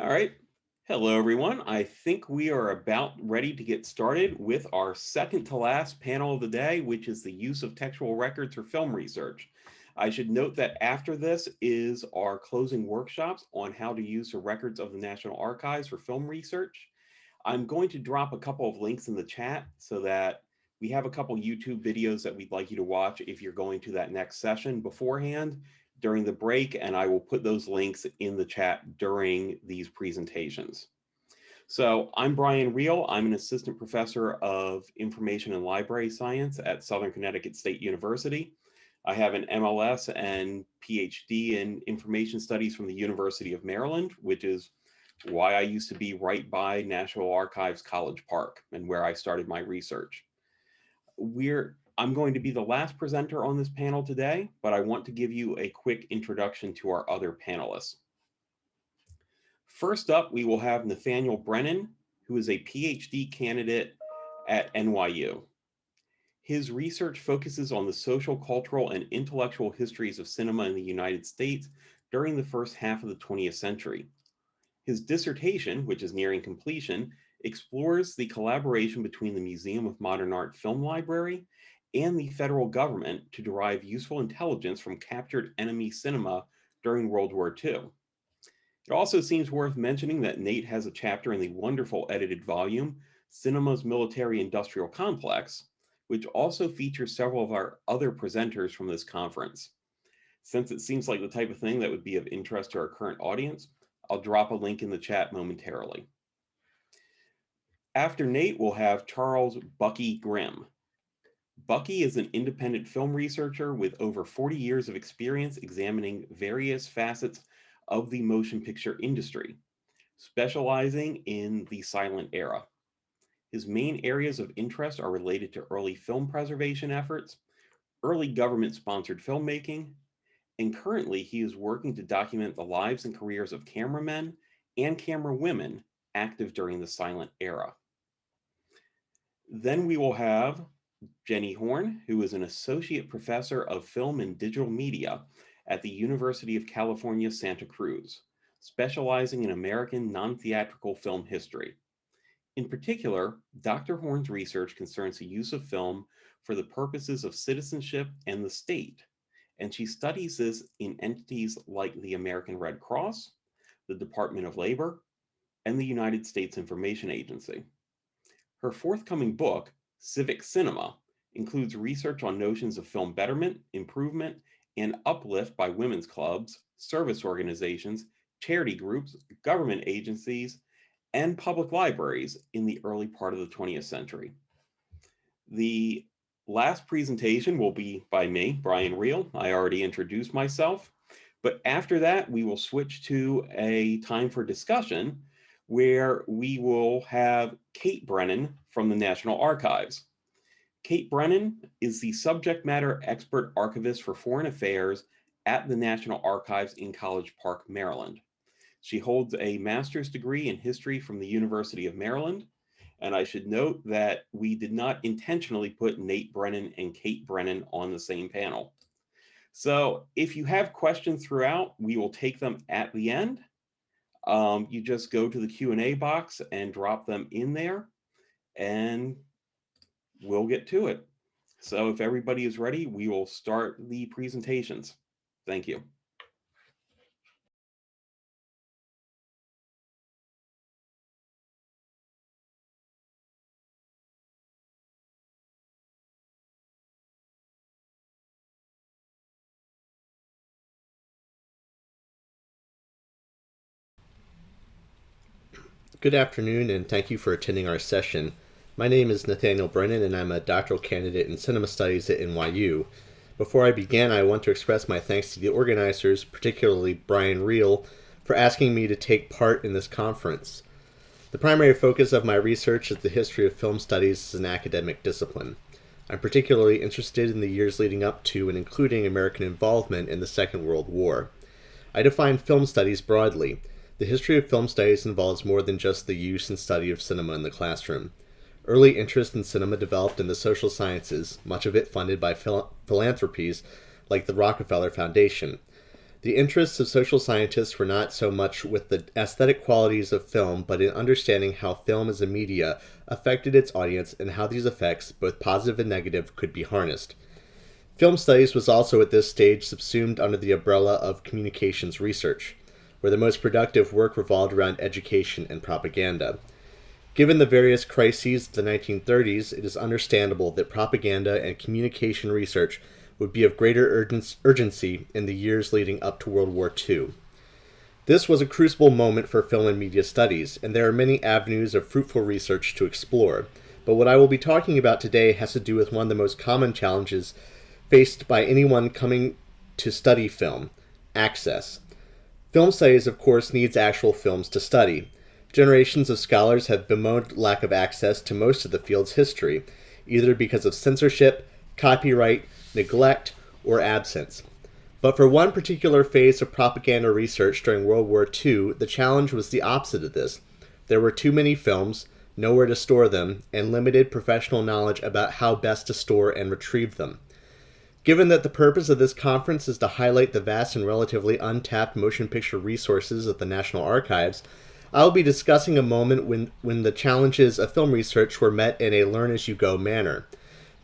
All right. Hello, everyone. I think we are about ready to get started with our second to last panel of the day, which is the use of textual records for film research. I should note that after this is our closing workshops on how to use the records of the National Archives for film research. I'm going to drop a couple of links in the chat so that we have a couple YouTube videos that we'd like you to watch if you're going to that next session beforehand during the break, and I will put those links in the chat during these presentations. So I'm Brian Real. I'm an assistant professor of information and library science at Southern Connecticut State University. I have an MLS and PhD in information studies from the University of Maryland, which is why I used to be right by National Archives College Park and where I started my research. We're I'm going to be the last presenter on this panel today, but I want to give you a quick introduction to our other panelists. First up, we will have Nathaniel Brennan, who is a PhD candidate at NYU. His research focuses on the social, cultural, and intellectual histories of cinema in the United States during the first half of the 20th century. His dissertation, which is nearing completion, explores the collaboration between the Museum of Modern Art Film Library and the federal government to derive useful intelligence from captured enemy cinema during World War II. It also seems worth mentioning that Nate has a chapter in the wonderful edited volume, Cinema's Military Industrial Complex, which also features several of our other presenters from this conference. Since it seems like the type of thing that would be of interest to our current audience, I'll drop a link in the chat momentarily. After Nate, we'll have Charles Bucky Grimm, Bucky is an independent film researcher with over 40 years of experience examining various facets of the motion picture industry, specializing in the silent era. His main areas of interest are related to early film preservation efforts, early government-sponsored filmmaking, and currently he is working to document the lives and careers of cameramen and camera women active during the silent era. Then we will have Jenny Horne, who is an associate professor of film and digital media at the University of California, Santa Cruz, specializing in American non-theatrical film history. In particular, Dr. Horne's research concerns the use of film for the purposes of citizenship and the state, and she studies this in entities like the American Red Cross, the Department of Labor, and the United States Information Agency. Her forthcoming book, Civic cinema includes research on notions of film betterment, improvement, and uplift by women's clubs, service organizations, charity groups, government agencies, and public libraries in the early part of the 20th century. The last presentation will be by me, Brian Real. I already introduced myself, but after that, we will switch to a time for discussion where we will have Kate Brennan from the National Archives. Kate Brennan is the subject matter expert archivist for foreign affairs at the National Archives in College Park, Maryland. She holds a master's degree in history from the University of Maryland. And I should note that we did not intentionally put Nate Brennan and Kate Brennan on the same panel. So if you have questions throughout, we will take them at the end. Um, you just go to the Q&A box and drop them in there and we'll get to it. So if everybody is ready, we will start the presentations. Thank you. Good afternoon, and thank you for attending our session. My name is Nathaniel Brennan, and I'm a doctoral candidate in cinema studies at NYU. Before I begin, I want to express my thanks to the organizers, particularly Brian Real, for asking me to take part in this conference. The primary focus of my research is the history of film studies as an academic discipline. I'm particularly interested in the years leading up to and including American involvement in the Second World War. I define film studies broadly. The history of film studies involves more than just the use and study of cinema in the classroom. Early interest in cinema developed in the social sciences, much of it funded by phil philanthropies like the Rockefeller Foundation. The interests of social scientists were not so much with the aesthetic qualities of film, but in understanding how film as a media affected its audience and how these effects, both positive and negative, could be harnessed. Film studies was also at this stage subsumed under the umbrella of communications research, where the most productive work revolved around education and propaganda. Given the various crises of the 1930s, it is understandable that propaganda and communication research would be of greater urgency in the years leading up to World War II. This was a crucible moment for film and media studies, and there are many avenues of fruitful research to explore. But what I will be talking about today has to do with one of the most common challenges faced by anyone coming to study film access. Film studies, of course, needs actual films to study. Generations of scholars have bemoaned lack of access to most of the field's history, either because of censorship, copyright, neglect, or absence. But for one particular phase of propaganda research during World War II, the challenge was the opposite of this. There were too many films, nowhere to store them, and limited professional knowledge about how best to store and retrieve them. Given that the purpose of this conference is to highlight the vast and relatively untapped motion picture resources of the National Archives, I will be discussing a moment when, when the challenges of film research were met in a learn as you go manner.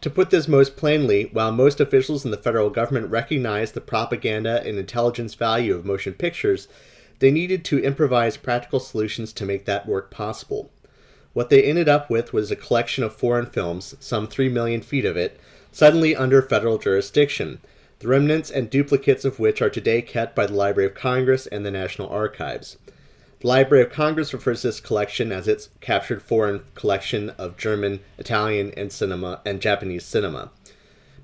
To put this most plainly, while most officials in the federal government recognized the propaganda and intelligence value of motion pictures, they needed to improvise practical solutions to make that work possible. What they ended up with was a collection of foreign films, some 3 million feet of it, suddenly under federal jurisdiction, the remnants and duplicates of which are today kept by the Library of Congress and the National Archives. The Library of Congress refers to this collection as its captured foreign collection of German, Italian, and cinema and Japanese cinema.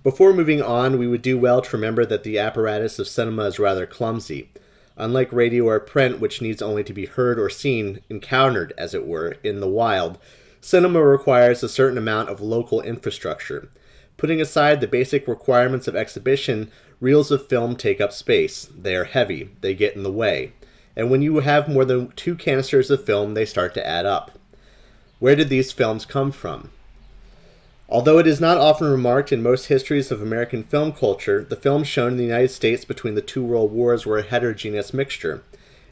Before moving on, we would do well to remember that the apparatus of cinema is rather clumsy. Unlike radio or print, which needs only to be heard or seen, encountered, as it were, in the wild, cinema requires a certain amount of local infrastructure. Putting aside the basic requirements of exhibition, reels of film take up space. They are heavy, they get in the way and when you have more than two canisters of film, they start to add up. Where did these films come from? Although it is not often remarked in most histories of American film culture, the films shown in the United States between the two world wars were a heterogeneous mixture.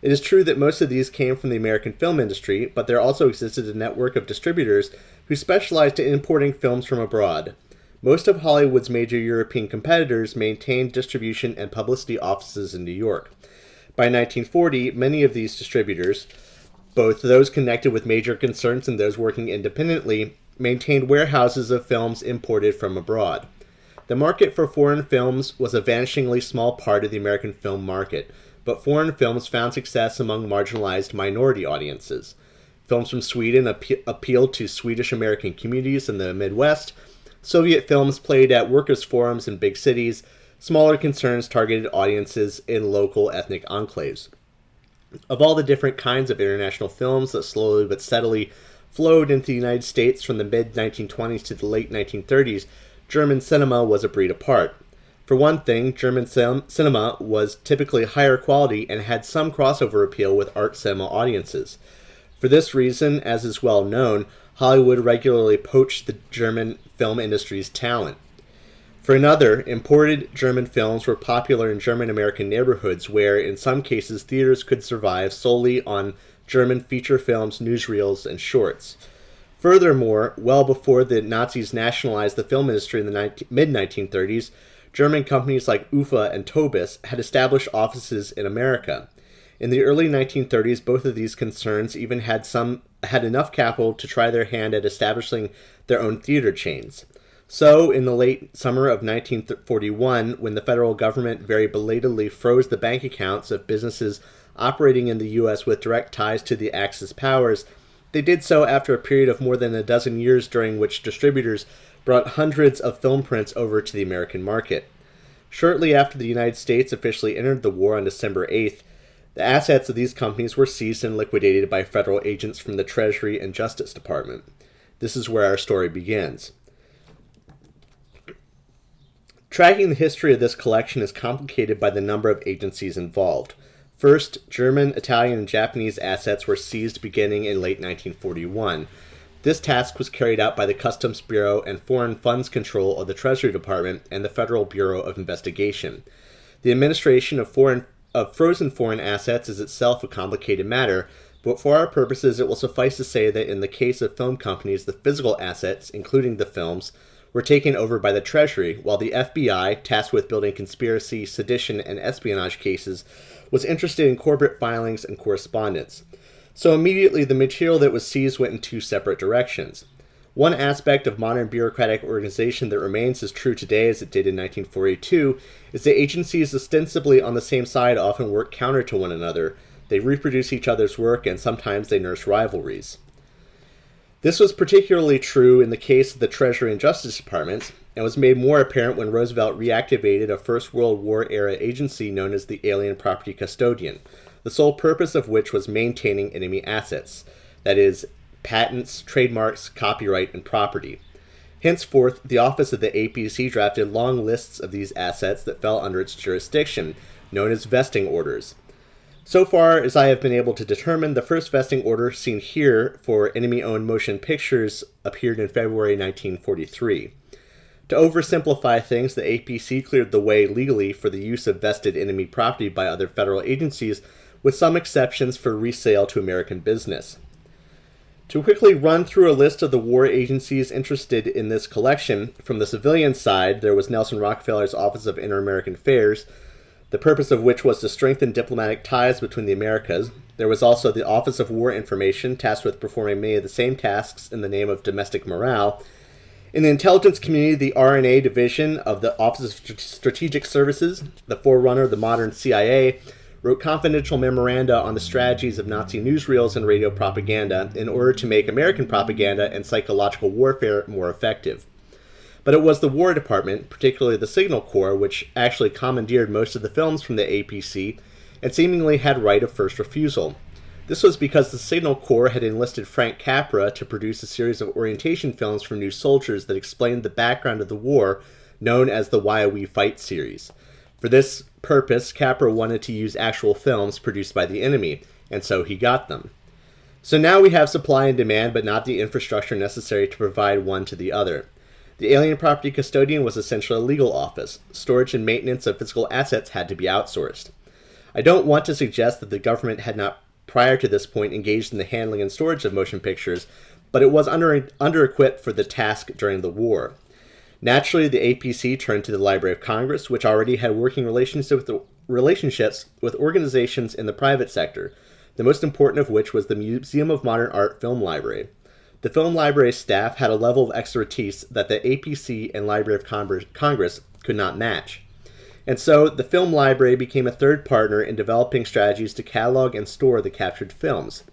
It is true that most of these came from the American film industry, but there also existed a network of distributors who specialized in importing films from abroad. Most of Hollywood's major European competitors maintained distribution and publicity offices in New York. By 1940, many of these distributors, both those connected with major concerns and those working independently, maintained warehouses of films imported from abroad. The market for foreign films was a vanishingly small part of the American film market, but foreign films found success among marginalized minority audiences. Films from Sweden appe- appealed to Swedish American communities in the Midwest. Soviet films played at workers' forums in big cities, Smaller concerns targeted audiences in local ethnic enclaves. Of all the different kinds of international films that slowly but steadily flowed into the United States from the mid 1920s to the late 1930s, German cinema was a breed apart. For one thing, German cinema was typically higher quality and had some crossover appeal with art cinema audiences. For this reason, as is well known, Hollywood regularly poached the German film industry's talent. For another, imported German films were popular in German American neighborhoods where, in some cases, theaters could survive solely on German feature films, newsreels, and shorts. Furthermore, well before the Nazis nationalized the film industry in the mid 1930s, German companies like UFA and Tobis had established offices in America. In the early 1930s, both of these concerns even had some had enough capital to try their hand at establishing their own theater chains. So, in the late summer of 1941, when the federal government very belatedly froze the bank accounts of businesses operating in the U.S. with direct ties to the Axis powers, they did so after a period of more than a dozen years during which distributors brought hundreds of film prints over to the American market. Shortly after the United States officially entered the war on December 8th, the assets of these companies were seized and liquidated by federal agents from the Treasury and Justice Department. This is where our story begins. Tracking the history of this collection is complicated by the number of agencies involved. First, German, Italian, and Japanese assets were seized beginning in late 1941. This task was carried out by the Customs Bureau and Foreign Funds Control of the Treasury Department and the Federal Bureau of Investigation. The administration of foreign of frozen foreign assets is itself a complicated matter, but for our purposes, it will suffice to say that in the case of film companies, the physical assets, including the films, were taken over by the Treasury, while the FBI, tasked with building conspiracy, sedition, and espionage cases, was interested in corporate filings and correspondence. So immediately, the material that was seized went in two separate directions. One aspect of modern bureaucratic organization that remains as true today as it did in 1942 is that agencies ostensibly on the same side often work counter to one another. They reproduce each other's work and sometimes they nurse rivalries. This was particularly true in the case of the Treasury and Justice Departments, and was made more apparent when Roosevelt reactivated a First World War era agency known as the Alien Property Custodian, the sole purpose of which was maintaining enemy assets, that is, patents, trademarks, copyright, and property. Henceforth, the office of the APC drafted long lists of these assets that fell under its jurisdiction, known as vesting orders. So far as I have been able to determine, the first vesting order seen here for enemy owned motion pictures appeared in February 1943. To oversimplify things, the APC cleared the way legally for the use of vested enemy property by other federal agencies, with some exceptions for resale to American business. To quickly run through a list of the war agencies interested in this collection, from the civilian side, there was Nelson Rockefeller's Office of Inter-American Affairs, the purpose of which was to strengthen diplomatic ties between the Americas. There was also the Office of War Information, tasked with performing many of the same tasks in the name of domestic morale. In the intelligence community, the R&A division of the Office of Strategic Services, the forerunner of the modern CIA, wrote confidential memoranda on the strategies of Nazi newsreels and radio propaganda in order to make American propaganda and psychological warfare more effective. But it was the War Department, particularly the Signal Corps, which actually commandeered most of the films from the APC and seemingly had right of first refusal. This was because the Signal Corps had enlisted Frank Capra to produce a series of orientation films for new soldiers that explained the background of the war, known as the Why We Fight series. For this purpose, Capra wanted to use actual films produced by the enemy, and so he got them. So now we have supply and demand, but not the infrastructure necessary to provide one to the other. The alien property custodian was essentially a legal office. Storage and maintenance of physical assets had to be outsourced. I don't want to suggest that the government had not prior to this point engaged in the handling and storage of motion pictures, but it was under, under-equipped for the task during the war. Naturally, the APC turned to the Library of Congress, which already had working relationships with, organizations in the private sector, the most important of which was the Museum of Modern Art Film Library. The Film Library staff had a level of expertise that the APC and Library of Congress could not match. And so the Film Library became a third partner in developing strategies to catalog and store the captured films.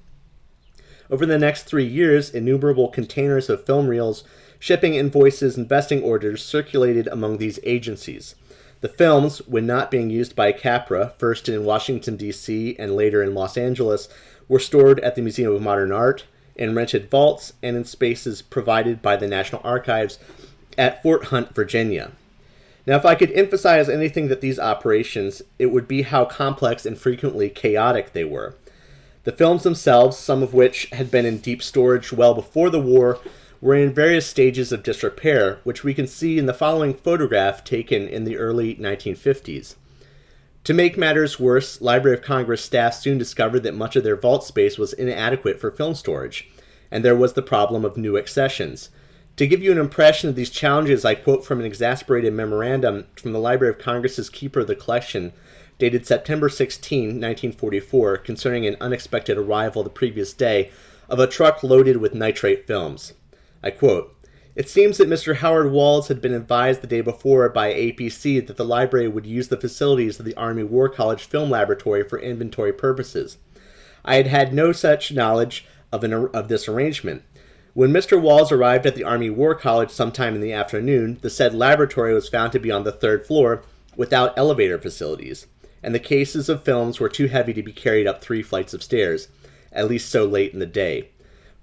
Over the next three years, innumerable containers of film reels shipping invoices and vesting orders circulated among these agencies. The films, when not being used by Capra, first in Washington, D.C., and later in Los Angeles, were stored at the Museum of Modern Art, in rented vaults, and in spaces provided by the National Archives at Fort Hunt, Virginia. Now, if I could emphasize anything that these operations, it would be how complex and frequently chaotic they were. The films themselves, some of which had been in deep storage well before the war, were in various stages of disrepair, which we can see in the following photograph taken in the early 1950s. To make matters worse, Library of Congress staff soon discovered that much of their vault space was inadequate for film storage, and there was the problem of new accessions. To give you an impression of these challenges, I quote from an exasperated memorandum from the Library of Congress's Keeper of the Collection, dated September 16, 1944, concerning an unexpected arrival the previous day of a truck loaded with nitrate films. I quote, It seems that Mr. Howard Walls had been advised the day before by APC that the library would use the facilities of the Army War College Film Laboratory for inventory purposes. I had had no such knowledge of, an, of this arrangement. When Mr. Walls arrived at the Army War College sometime in the afternoon, the said laboratory was found to be on the third floor without elevator facilities, and the cases of films were too heavy to be carried up three flights of stairs, at least so late in the day.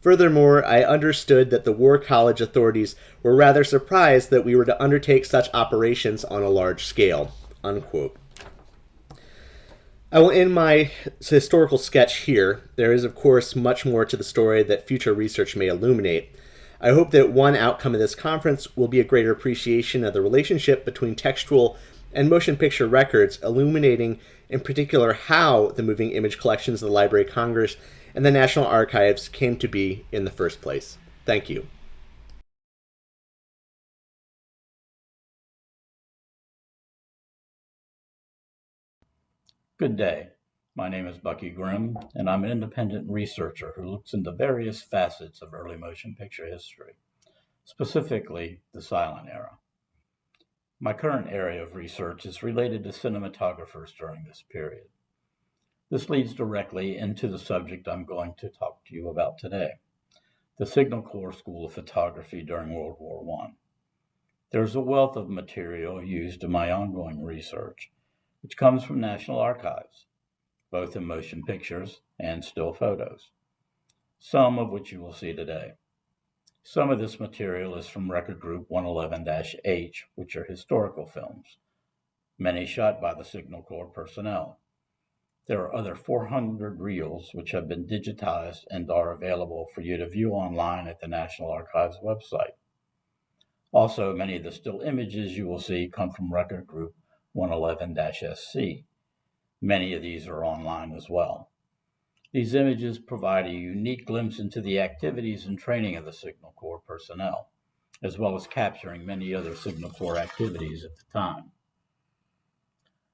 Furthermore, I understood that the War College authorities were rather surprised that we were to undertake such operations on a large scale. Unquote. I will end my historical sketch here. There is, of course, much more to the story that future research may illuminate. I hope that one outcome of this conference will be a greater appreciation of the relationship between textual and motion picture records, illuminating in particular how the moving image collections of the Library of Congress and the National Archives came to be in the first place. Thank you. Good day. My name is Bucky Grimm, and I'm an independent researcher who looks into various facets of early motion picture history, specifically the silent era. My current area of research is related to cinematographers during this period. This leads directly into the subject I'm going to talk to you about today the Signal Corps School of Photography during World War I. There's a wealth of material used in my ongoing research, which comes from National Archives, both in motion pictures and still photos, some of which you will see today. Some of this material is from Record Group 111-H, which are historical films, many shot by the Signal Corps personnel. There are other 400 reels which have been digitized and are available for you to view online at the National Archives website. Also, many of the still images you will see come from Record Group 111-SC. Many of these are online as well. These images provide a unique glimpse into the activities and training of the Signal Corps personnel, as well as capturing many other Signal Corps activities at the time.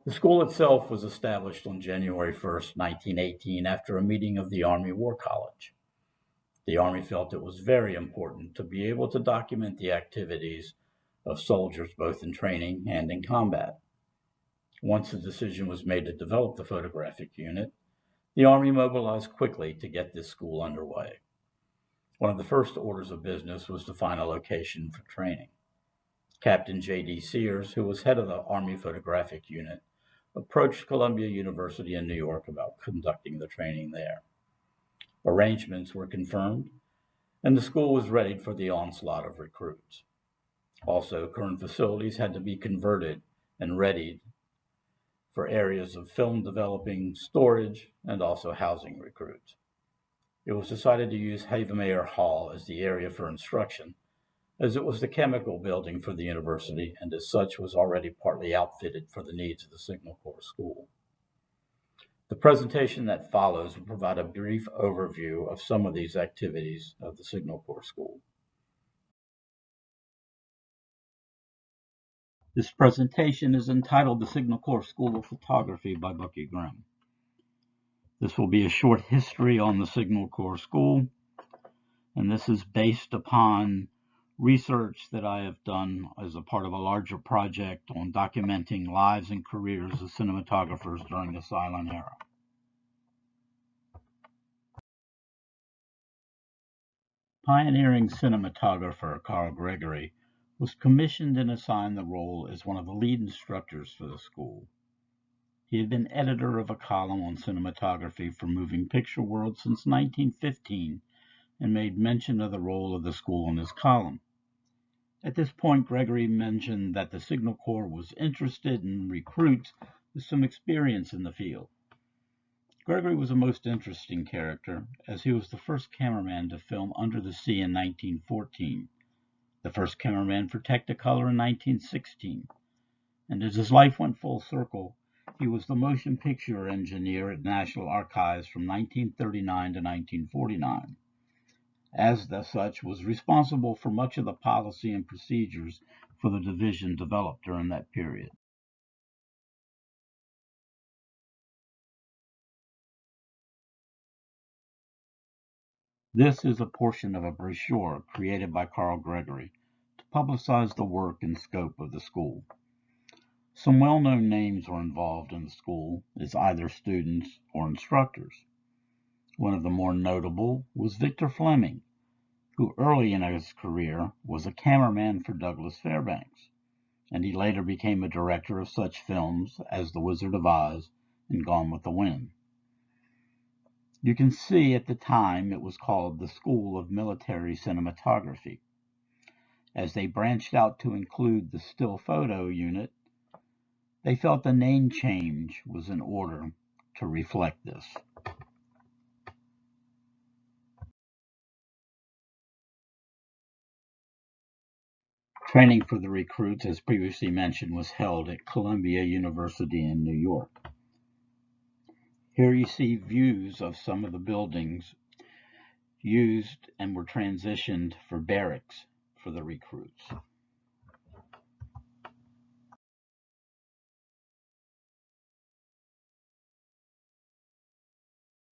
The school itself was established on January 1, 1918, after a meeting of the Army War College. The Army felt it was very important to be able to document the activities of soldiers both in training and in combat. Once the decision was made to develop the photographic unit, the Army mobilized quickly to get this school underway. One of the first orders of business was to find a location for training. Captain J.D. Sears, who was head of the Army Photographic Unit, approached Columbia University in New York about conducting the training there. Arrangements were confirmed, and the school was ready for the onslaught of recruits. Also, current facilities had to be converted and readied for areas of film developing, storage, and also housing recruits. It was decided to use Havemeyer Hall as the area for instruction, as it was the chemical building for the university and as such was already partly outfitted for the needs of the Signal Corps School. The presentation that follows will provide a brief overview of some of these activities of the Signal Corps School. This presentation is entitled The Signal Corps School of Photography by Bucky Grimm. This will be a short history on the Signal Corps School, and this is based upon research that I have done as a part of a larger project on documenting lives and careers of cinematographers during the silent era. Pioneering cinematographer Carl Gregory was commissioned and assigned the role as one of the lead instructors for the school. He had been editor of a column on cinematography for Moving Picture World since 1915 and made mention of the role of the school in his column. At this point, Gregory mentioned that the Signal Corps was interested in recruits with some experience in the field. Gregory was a most interesting character, as he was the first cameraman to film Under the Sea in 1914 the first cameraman for Technicolor in 1916. And as his life went full circle, he was the motion picture engineer at National Archives from 1939 to 1949. As such, was responsible for much of the policy and procedures for the division developed during that period. This is a portion of a brochure created by Carl Gregory to publicize the work and scope of the school. Some well-known names were involved in the school as either students or instructors. One of the more notable was Victor Fleming, who early in his career was a cameraman for Douglas Fairbanks, and he later became a director of such films as The Wizard of Oz and Gone with the Wind. You can see at the time it was called the School of Military Cinematography. As they branched out to include the still photo unit, they felt the name change was in order to reflect this. Training for the recruits, as previously mentioned, was held at Columbia University in New York. Here you see views of some of the buildings used and were transitioned for barracks for the recruits.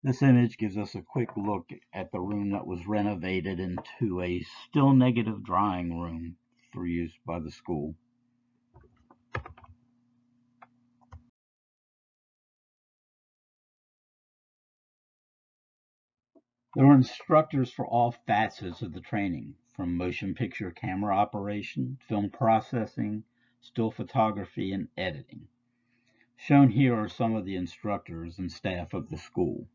This image gives us a quick look at the room that was renovated into a still negative drawing room for use by the school. There were instructors for all facets of the training, from motion picture camera operation, film processing, still photography, and editing. Shown here are some of the instructors and staff of the school.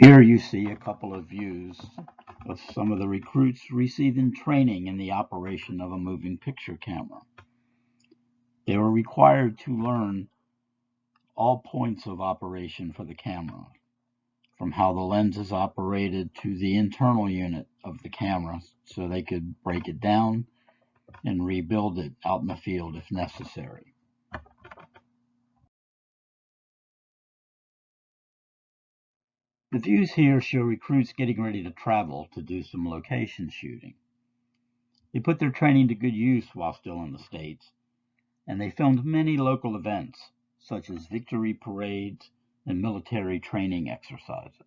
Here you see a couple of views of some of the recruits receiving training in the operation of a moving picture camera. They were required to learn all points of operation for the camera, from how the lens is operated to the internal unit of the camera, so they could break it down and rebuild it out in the field if necessary. The views here show recruits getting ready to travel to do some location shooting. They put their training to good use while still in the States and they filmed many local events, such as victory parades and military training exercises.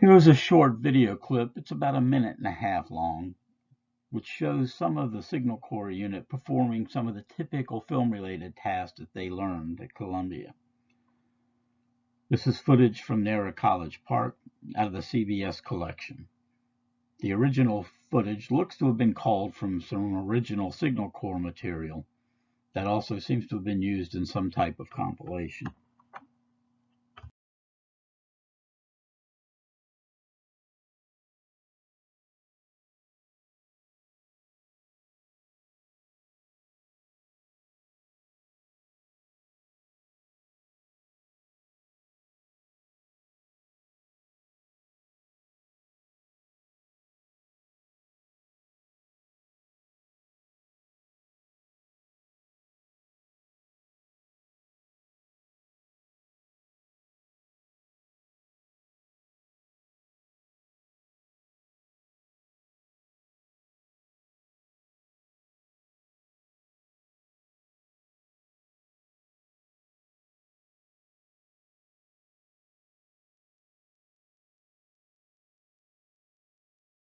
Here's a short video clip. It's about a minute and a half long, which shows some of the Signal Corps unit performing some of the typical film-related tasks that they learned at Columbia. This is footage from NARA College Park out of the CBS collection. The original footage looks to have been called from some original Signal Corps material that also seems to have been used in some type of compilation.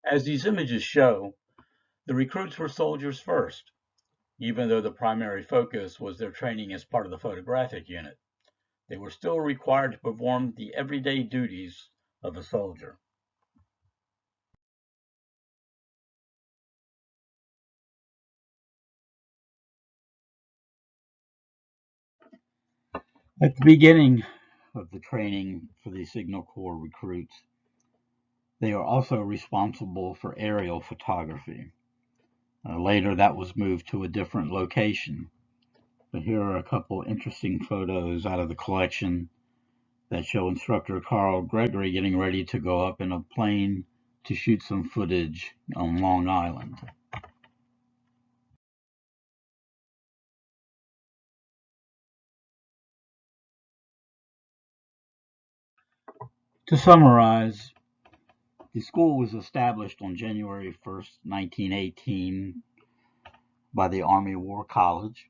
As these images show, the recruits were soldiers first, even though the primary focus was their training as part of the photographic unit. They were still required to perform the everyday duties of a soldier. At the beginning of the training for the Signal Corps recruits, they are also responsible for aerial photography. Uh, later, that was moved to a different location. But here are a couple interesting photos out of the collection that show instructor Carl Gregory getting ready to go up in a plane to shoot some footage on Long Island. To summarize, the school was established on January 1st, 1918 by the Army War College.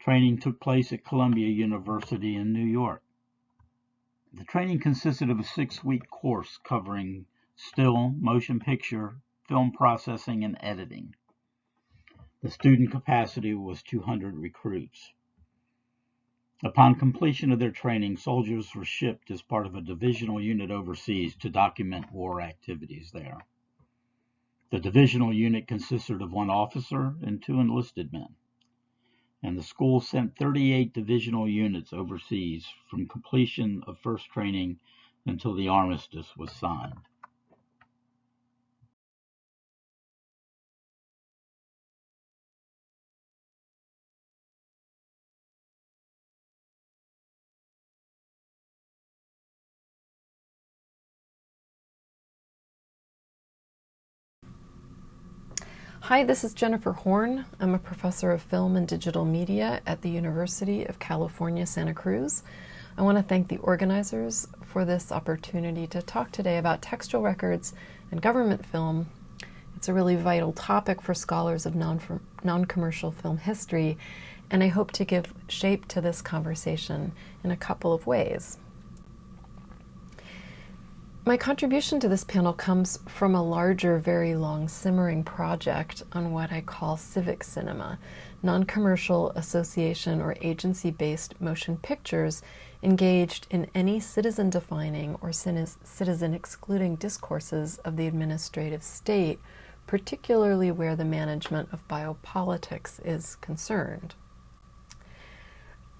Training took place at Columbia University in New York. The training consisted of a six-week course covering still, motion picture, film processing, and editing. The student capacity was 200 recruits. Upon completion of their training, soldiers were shipped as part of a divisional unit overseas to document war activities there. The divisional unit consisted of one officer and two enlisted men, and the school sent 38 divisional units overseas from completion of first training until the armistice was signed. Hi, this is Jennifer Horne. I'm a professor of film and digital media at the University of California, Santa Cruz. I want to thank the organizers for this opportunity to talk today about textual records and government film. It's a really vital topic for scholars of non commercial film history, and I hope to give shape to this conversation in a couple of ways. My contribution to this panel comes from a larger, very long simmering project on what I call civic cinema, non commercial association or agency based motion pictures engaged in any citizen defining or citizen excluding discourses of the administrative state, particularly where the management of biopolitics is concerned.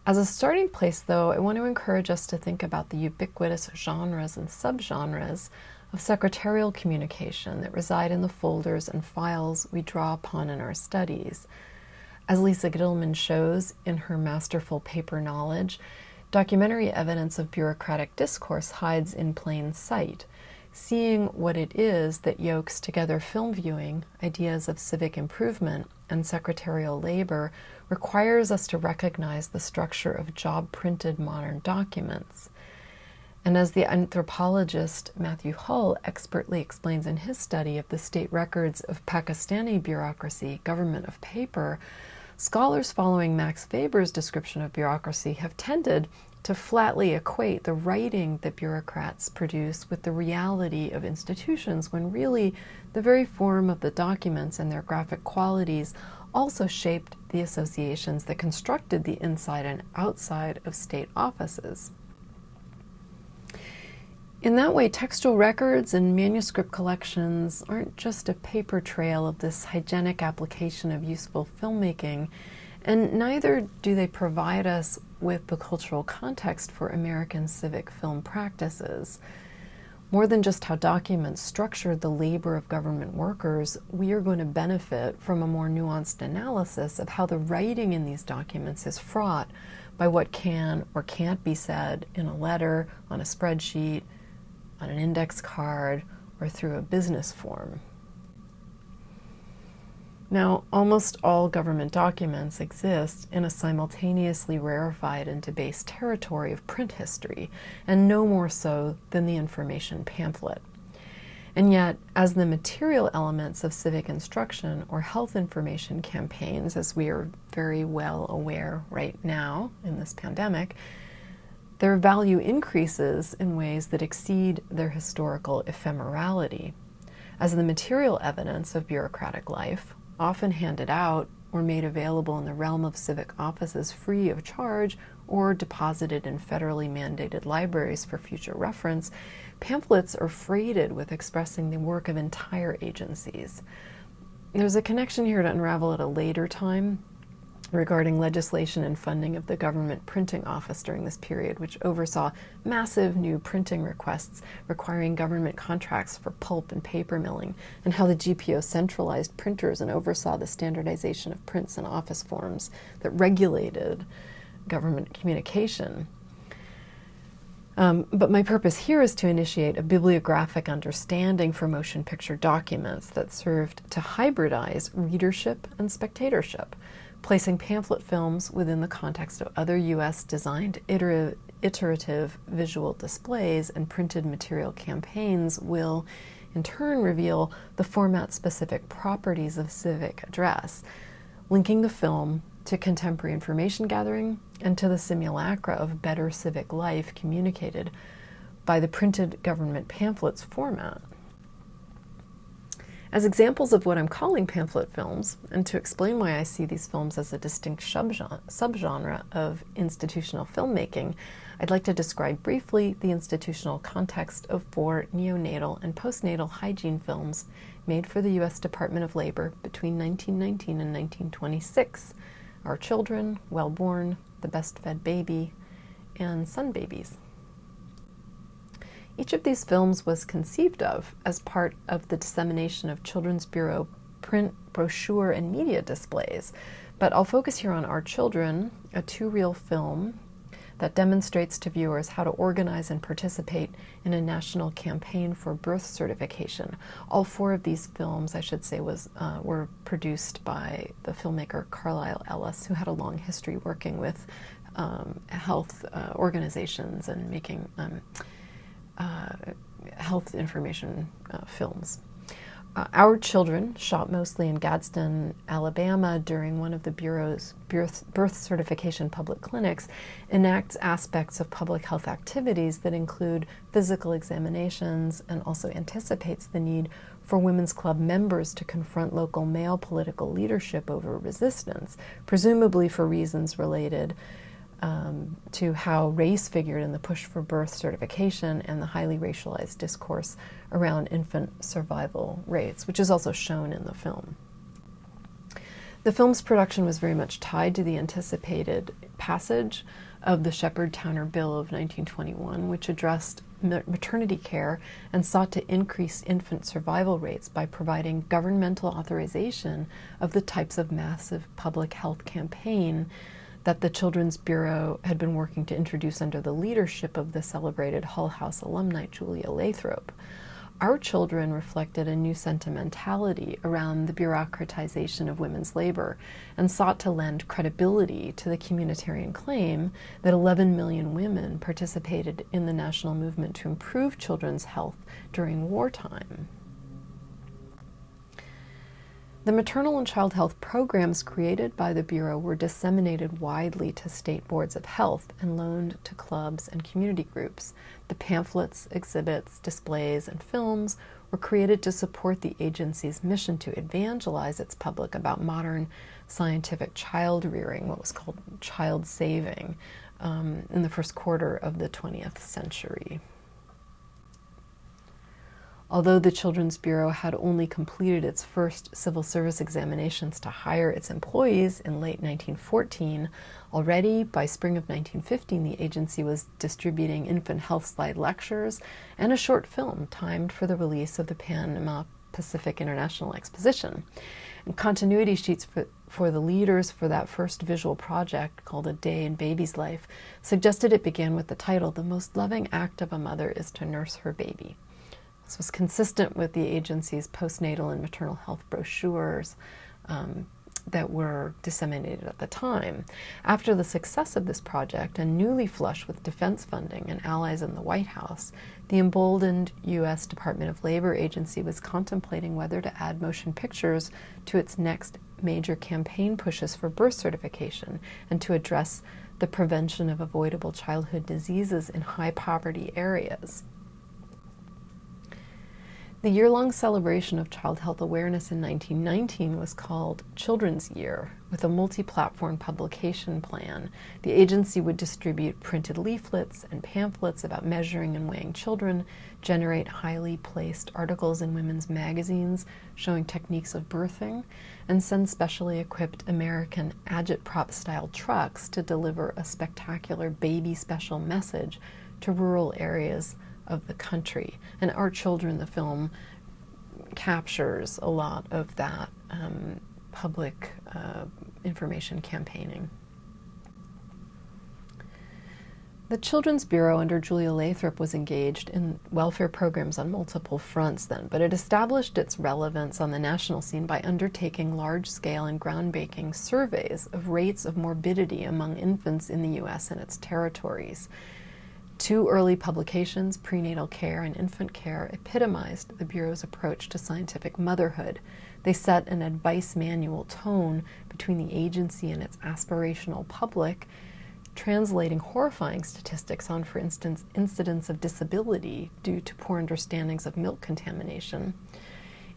As a starting place, though, I want to encourage us to think about the ubiquitous genres and subgenres of secretarial communication that reside in the folders and files we draw upon in our studies. As Lisa Gitelman shows in her masterful paper Knowledge, documentary evidence of bureaucratic discourse hides in plain sight. Seeing what it is that yokes together film viewing, ideas of civic improvement, and secretarial labor requires us to recognize the structure of job printed modern documents. And as the anthropologist Matthew Hull expertly explains in his study of the state records of Pakistani bureaucracy, government of paper, scholars following Max Weber's description of bureaucracy have tended to flatly equate the writing that bureaucrats produce with the reality of institutions when really the very form of the documents and their graphic qualities also shaped the associations that constructed the inside and outside of state offices. In that way, textual records and manuscript collections aren't just a paper trail of this hygienic application of useful filmmaking, and neither do they provide us with the cultural context for American civic film practices. More than just how documents structure the labor of government workers, we are going to benefit from a more nuanced analysis of how the writing in these documents is fraught by what can or can't be said in a letter, on a spreadsheet, on an index card, or through a business form. Now, almost all government documents exist in a simultaneously rarefied and debased territory of print history, and no more so than the information pamphlet. And yet, as the material elements of civic instruction or health information campaigns, as we are very well aware right now in this pandemic, their value increases in ways that exceed their historical ephemerality. As the material evidence of bureaucratic life, often handed out or made available in the realm of civic offices free of charge or deposited in federally mandated libraries for future reference, pamphlets are freighted with expressing the work of entire agencies. There's a connection here to unravel at a later time, regarding legislation and funding of the government printing office during this period, which oversaw massive new printing requests requiring government contracts for pulp and paper milling, and how the GPO centralized printers and oversaw the standardization of prints and office forms that regulated government communication. Um, but my purpose here is to initiate a bibliographic understanding for motion picture documents that served to hybridize readership and spectatorship placing pamphlet films within the context of other U.S. designed iterative, visual displays and printed material campaigns will, in turn, reveal the format specific properties of civic address, linking the film to contemporary information gathering and to the simulacra of better civic life communicated by the printed government pamphlets format. As examples of what I'm calling pamphlet films, and to explain why I see these films as a distinct subgenre of institutional filmmaking, I'd like to describe briefly the institutional context of four neonatal and postnatal hygiene films made for the U.S. Department of Labor between 1919 and 1926 Our Children, Well Born, The Best Fed Baby, and Sun Babies. Each of these films was conceived of as part of the dissemination of Children's Bureau print, brochure, and media displays. But I'll focus here on Our Children, a two reel film that demonstrates to viewers how to organize and participate in a national campaign for birth certification. All four of these films, I should say, was uh, were produced by the filmmaker Carlyle Ellis, who had a long history working with um, health uh, organizations and making um, uh, health information uh, films. Uh, our children, shot mostly in Gadsden, Alabama, during one of the Bureau's birth, birth, certification public clinics, enacts aspects of public health activities that include physical examinations and also anticipates the need for Women's Club members to confront local male political leadership over resistance, presumably for reasons related um, to how race figured in the push for birth certification and the highly racialized discourse around infant survival rates, which is also shown in the film. The film's production was very much tied to the anticipated passage of the Sheppard Towner Bill of 1921, which addressed maternity care and sought to increase infant survival rates by providing governmental authorization of the types of massive public health campaign that the Children's Bureau had been working to introduce under the leadership of the celebrated Hull House alumni Julia Lathrop. Our children reflected a new sentimentality around the bureaucratization of women's labor and sought to lend credibility to the communitarian claim that 11 million women participated in the national movement to improve children's health during wartime. The maternal and child health programs created by the Bureau were disseminated widely to state boards of health and loaned to clubs and community groups. The pamphlets, exhibits, displays, and films were created to support the agency's mission to evangelize its public about modern scientific child rearing, what was called child saving, um, in the first quarter of the 20th century. Although the Children's Bureau had only completed its first civil service examinations to hire its employees in late 1914, already by spring of 1915 the agency was distributing infant health slide lectures and a short film timed for the release of the Panama Pacific International Exposition. And continuity sheets for, for the leaders for that first visual project, called A Day in Baby's Life, suggested it began with the title The Most Loving Act of a Mother is to Nurse Her Baby. This was consistent with the agency's postnatal and maternal health brochures um, that were disseminated at the time. After the success of this project and newly flush with defense funding and allies in the White House, the emboldened U.S. Department of Labor agency was contemplating whether to add motion pictures to its next major campaign pushes for birth certification and to address the prevention of avoidable childhood diseases in high poverty areas. The year long celebration of child health awareness in 1919 was called Children's Year. With a multi platform publication plan, the agency would distribute printed leaflets and pamphlets about measuring and weighing children, generate highly placed articles in women's magazines showing techniques of birthing, and send specially equipped American agitprop style trucks to deliver a spectacular baby special message to rural areas of the country. And Our Children, the film, captures a lot of that um, public uh, information campaigning. The Children's Bureau under Julia Lathrop was engaged in welfare programs on multiple fronts then, but it established its relevance on the national scene by undertaking large scale and groundbreaking surveys of rates of morbidity among infants in the U.S. and its territories. Two early publications, Prenatal Care and Infant Care, epitomized the Bureau's approach to scientific motherhood. They set an advice manual tone between the agency and its aspirational public, translating horrifying statistics on, for instance, incidents of disability due to poor understandings of milk contamination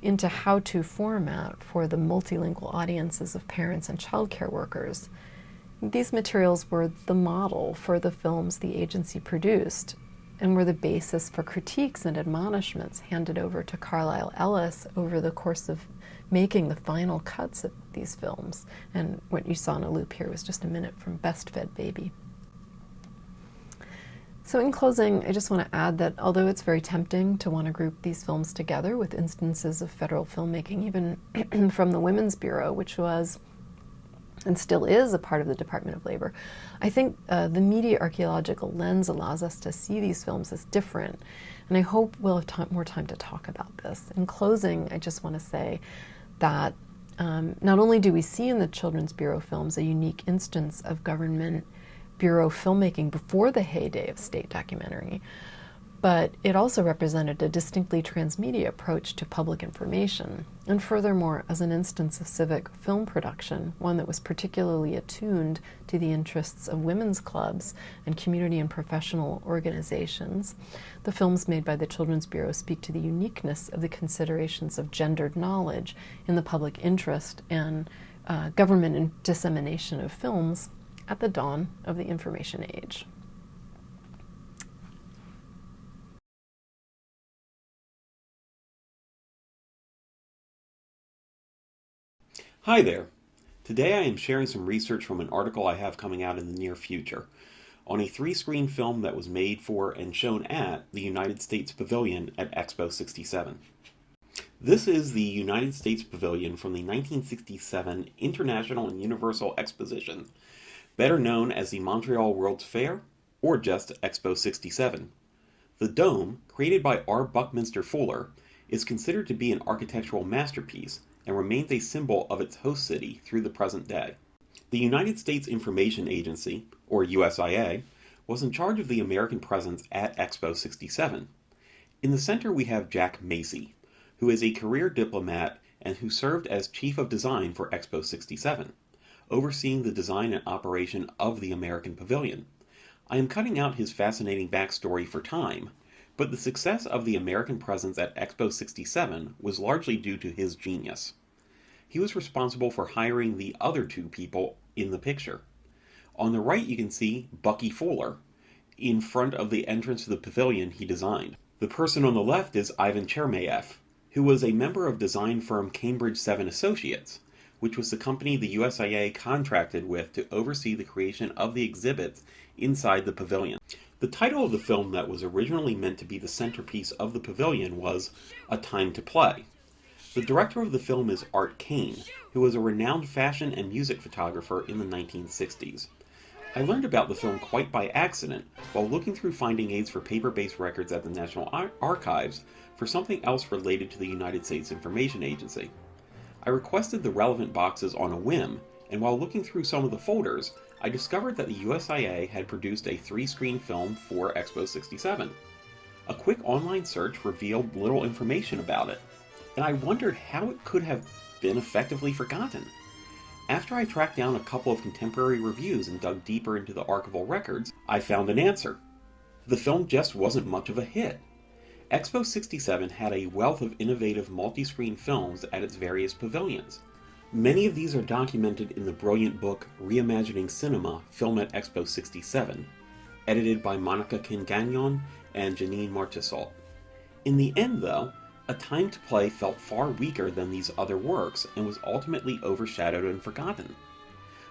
into how to format for the multilingual audiences of parents and childcare workers. These materials were the model for the films the agency produced and were the basis for critiques and admonishments handed over to Carlyle Ellis over the course of making the final cuts of these films. And what you saw in a loop here was just a minute from Best Fed Baby. So, in closing, I just want to add that although it's very tempting to want to group these films together with instances of federal filmmaking, even from the Women's Bureau, which was and still is a part of the Department of Labor, I think uh, the media archaeological lens allows us to see these films as different. And I hope we'll have more time to talk about this. In closing, I just want to say that um, not only do we see in the Children's Bureau films a unique instance of government bureau filmmaking before the heyday of state documentary, but it also represented a distinctly transmedia approach to public information, and furthermore, as an instance of civic film production, one that was particularly attuned to the interests of women's clubs and community and professional organizations. The films made by the Children's Bureau speak to the uniqueness of the considerations of gendered knowledge in the public interest and uh, government dissemination of films at the dawn of the information age. Hi there. Today I am sharing some research from an article I have coming out in the near future on a three-screen film that was made for and shown at the United States Pavilion at Expo 67. This is the United States Pavilion from the 1967 International and Universal Exposition, better known as the Montreal World's Fair or just Expo 67. The dome, created by R. Buckminster Fuller, is considered to be an architectural masterpiece and remains a symbol of its host city through the present day. The United States Information Agency, or USIA, was in charge of the American presence at Expo 67. In the center we have Jack Masey, who is a career diplomat and who served as chief of design for Expo 67, overseeing the design and operation of the American Pavilion. I am cutting out his fascinating backstory for time, but the success of the American presence at Expo 67 was largely due to his genius. He was responsible for hiring the other two people in the picture. On the right you can see Bucky Fuller in front of the entrance to the pavilion he designed. The person on the left is Ivan Chermayeff, who was a member of design firm Cambridge 7 Associates, which was the company the USIA contracted with to oversee the creation of the exhibits inside the pavilion. The title of the film that was originally meant to be the centerpiece of the pavilion was A Time to Play. The director of the film is Art Kane, who was a renowned fashion and music photographer in the 1960s. I learned about the film quite by accident while looking through finding aids for paper-based records at the National Ar Archives for something else related to the United States Information Agency. I requested the relevant boxes on a whim, and while looking through some of the folders, I discovered that the USIA had produced a three-screen film for Expo 67. A quick online search revealed little information about it, and I wondered how it could have been effectively forgotten. After I tracked down a couple of contemporary reviews and dug deeper into the archival records, I found an answer. The film just wasn't much of a hit. Expo 67 had a wealth of innovative multi-screen films at its various pavilions. Many of these are documented in the brilliant book Reimagining Cinema, Film at Expo 67, edited by Monika Kin Gagnon and Janine Marchessault. In the end, though, a Time to Play felt far weaker than these other works and was ultimately overshadowed and forgotten.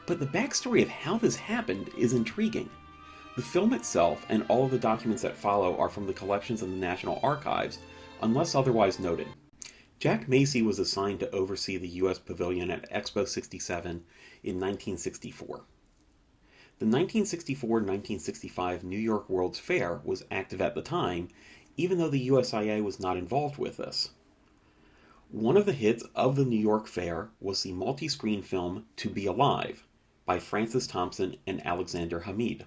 But the backstory of how this happened is intriguing. The film itself and all of the documents that follow are from the collections of the National Archives, unless otherwise noted. Jack Masey was assigned to oversee the U.S. Pavilion at Expo 67 in 1964. The 1964-1965 New York World's Fair was active at the time even though the USIA was not involved with this. One of the hits of the New York Fair was the multi-screen film To Be Alive by Francis Thompson and Alexander Hamid.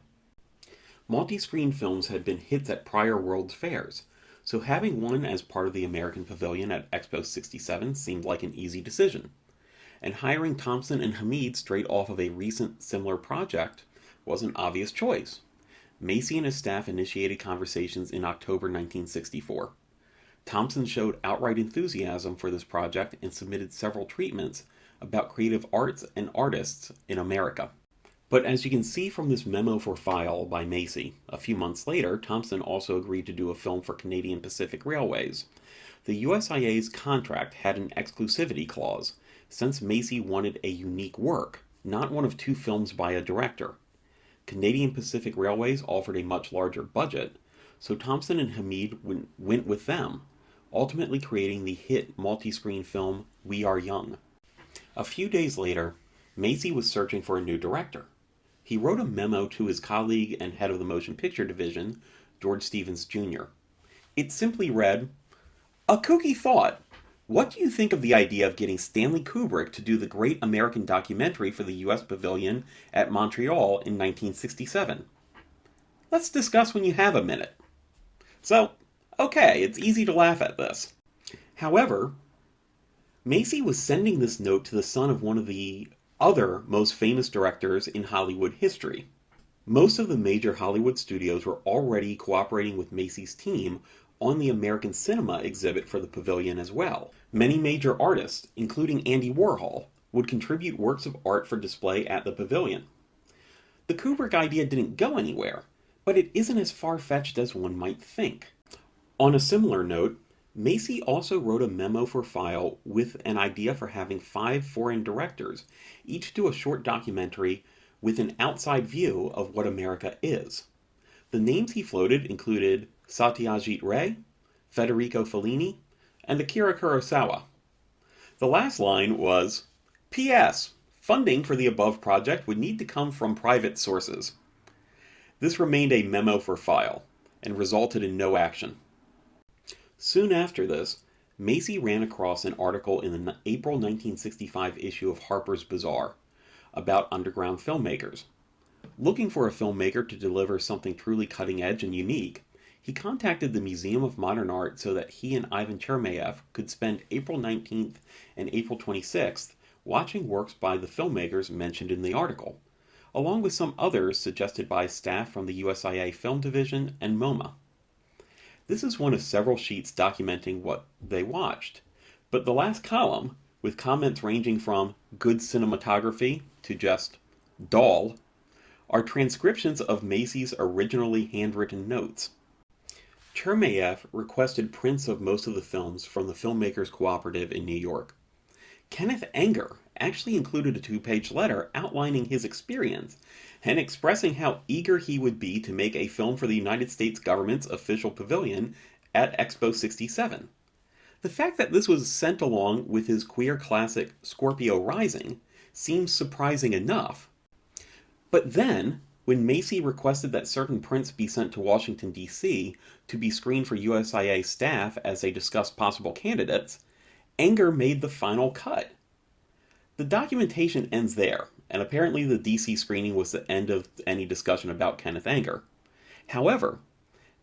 Multi-screen films had been hits at prior World's Fairs, so having one as part of the American Pavilion at Expo 67 seemed like an easy decision. And hiring Thompson and Hamid straight off of a recent similar project was an obvious choice. Masey and his staff initiated conversations in October 1964. Thompson showed outright enthusiasm for this project and submitted several treatments about creative arts and artists in America. But as you can see from this memo for file by Masey, a few months later, Thompson also agreed to do a film for Canadian Pacific Railways. The USIA's contract had an exclusivity clause, since Masey wanted a unique work, not one of two films by a director. Canadian Pacific Railways offered a much larger budget, so Thompson and Hamid went with them, ultimately creating the hit multi-screen film We Are Young. A few days later, Masey was searching for a new director. He wrote a memo to his colleague and head of the motion picture division, George Stevens Jr. It simply read, A kooky thought. What do you think of the idea of getting Stanley Kubrick to do the great American documentary for the U.S. Pavilion at Montreal in 1967? Let's discuss when you have a minute. So, okay, it's easy to laugh at this. However, Masey was sending this note to the son of one of the other most famous directors in Hollywood history. Most of the major Hollywood studios were already cooperating with Masey's team on the American Cinema exhibit for the pavilion as well. Many major artists, including Andy Warhol, would contribute works of art for display at the pavilion. The Kubrick idea didn't go anywhere, but it isn't as far fetched as one might think. On a similar note, Masey also wrote a memo for file with an idea for having five foreign directors each do a short documentary with an outside view of what America is. The names he floated included Satyajit Ray, Federico Fellini, and Akira Kurosawa. The last line was P.S. Funding for the above project would need to come from private sources. This remained a memo for file and resulted in no action. Soon after this, Masey ran across an article in the April 1965 issue of Harper's Bazaar about underground filmmakers. Looking for a filmmaker to deliver something truly cutting edge and unique, he contacted the Museum of Modern Art so that he and Ivan Chermayeff could spend April 19th and April 26th watching works by the filmmakers mentioned in the article, along with some others suggested by staff from the USIA Film Division and MoMA. This is one of several sheets documenting what they watched, but the last column, with comments ranging from good cinematography to just dull, are transcriptions of Masey's originally handwritten notes. Chermayeff requested prints of most of the films from the Filmmakers Cooperative in New York. Kenneth Anger actually included a two page letter outlining his experience and expressing how eager he would be to make a film for the United States government's official pavilion at Expo 67. The fact that this was sent along with his queer classic Scorpio Rising seems surprising enough. But then, when Masey requested that certain prints be sent to Washington, D.C. to be screened for USIA staff as they discussed possible candidates, Anger made the final cut. The documentation ends there, and apparently the DC screening was the end of any discussion about Kenneth Anger. However,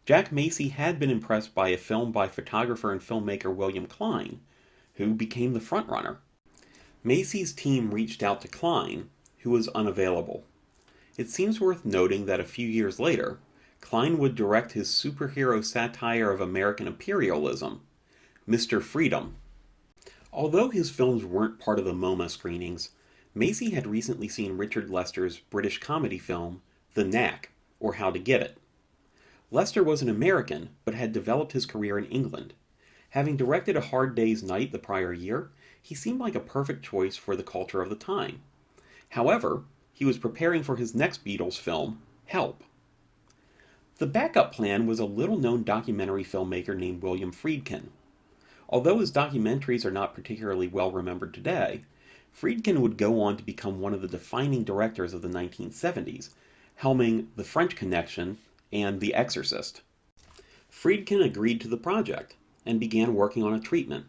Jack Masey had been impressed by a film by photographer and filmmaker William Klein, who became the frontrunner. Masey's team reached out to Klein, who was unavailable. It seems worth noting that a few years later, Klein would direct his superhero satire of American imperialism, Mr. Freedom. Although his films weren't part of the MoMA screenings, Masey had recently seen Richard Lester's British comedy film, The Knack, or How to Get It. Lester was an American, but had developed his career in England. Having directed A Hard Day's Night the prior year, he seemed like a perfect choice for the culture of the time. However, he was preparing for his next Beatles film, Help. The backup plan was a little known documentary filmmaker named William Friedkin. Although his documentaries are not particularly well remembered today, Friedkin would go on to become one of the defining directors of the 1970s, helming The French Connection and The Exorcist. Friedkin agreed to the project and began working on a treatment.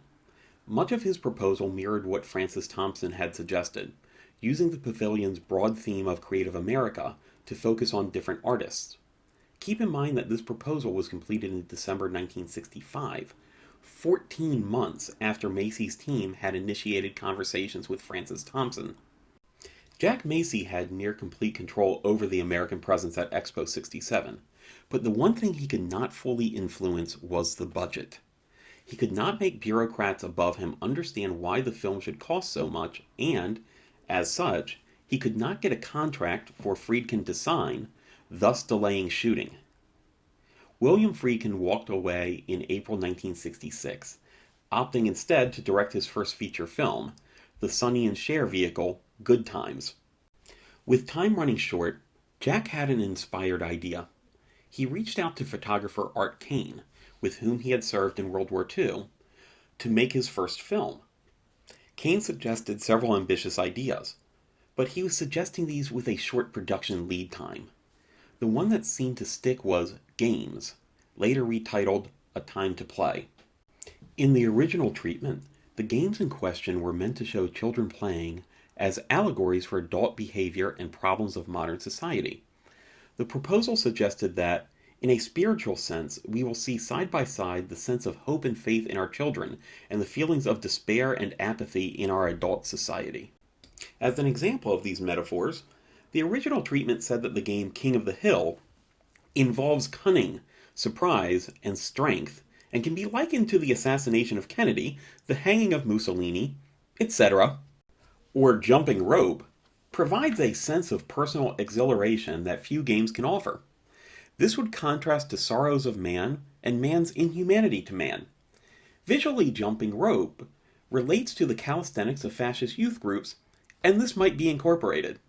Much of his proposal mirrored what Francis Thompson had suggested, using the pavilion's broad theme of Creative America to focus on different artists. Keep in mind that this proposal was completed in December 1965, 14 months after Masey's team had initiated conversations with Francis Thompson. Jack Masey had near complete control over the American presence at Expo 67, but the one thing he could not fully influence was the budget. He could not make bureaucrats above him understand why the film should cost so much, and, as such, he could not get a contract for Friedkin to sign, thus delaying shooting. William Friedkin walked away in April 1966, opting instead to direct his first feature film, the Sonny and Cher vehicle, Good Times. With time running short, Jack had an inspired idea. He reached out to photographer Art Kane, with whom he had served in World War II, to make his first film. Kane suggested several ambitious ideas, but he was suggesting these with a short production lead time. The one that seemed to stick was Games, later retitled A Time to Play. In the original treatment, the games in question were meant to show children playing as allegories for adult behavior and problems of modern society. The proposal suggested that, in a spiritual sense, we will see side by side the sense of hope and faith in our children and the feelings of despair and apathy in our adult society. As an example of these metaphors, the original treatment said that the game King of the Hill involves cunning, surprise, and strength, and can be likened to the assassination of Kennedy, the hanging of Mussolini, etc. Or Jumping Rope provides a sense of personal exhilaration that few games can offer. This would contrast to Sorrows of Man and man's inhumanity to man. Visually Jumping Rope relates to the calisthenics of fascist youth groups, and this might be incorporated.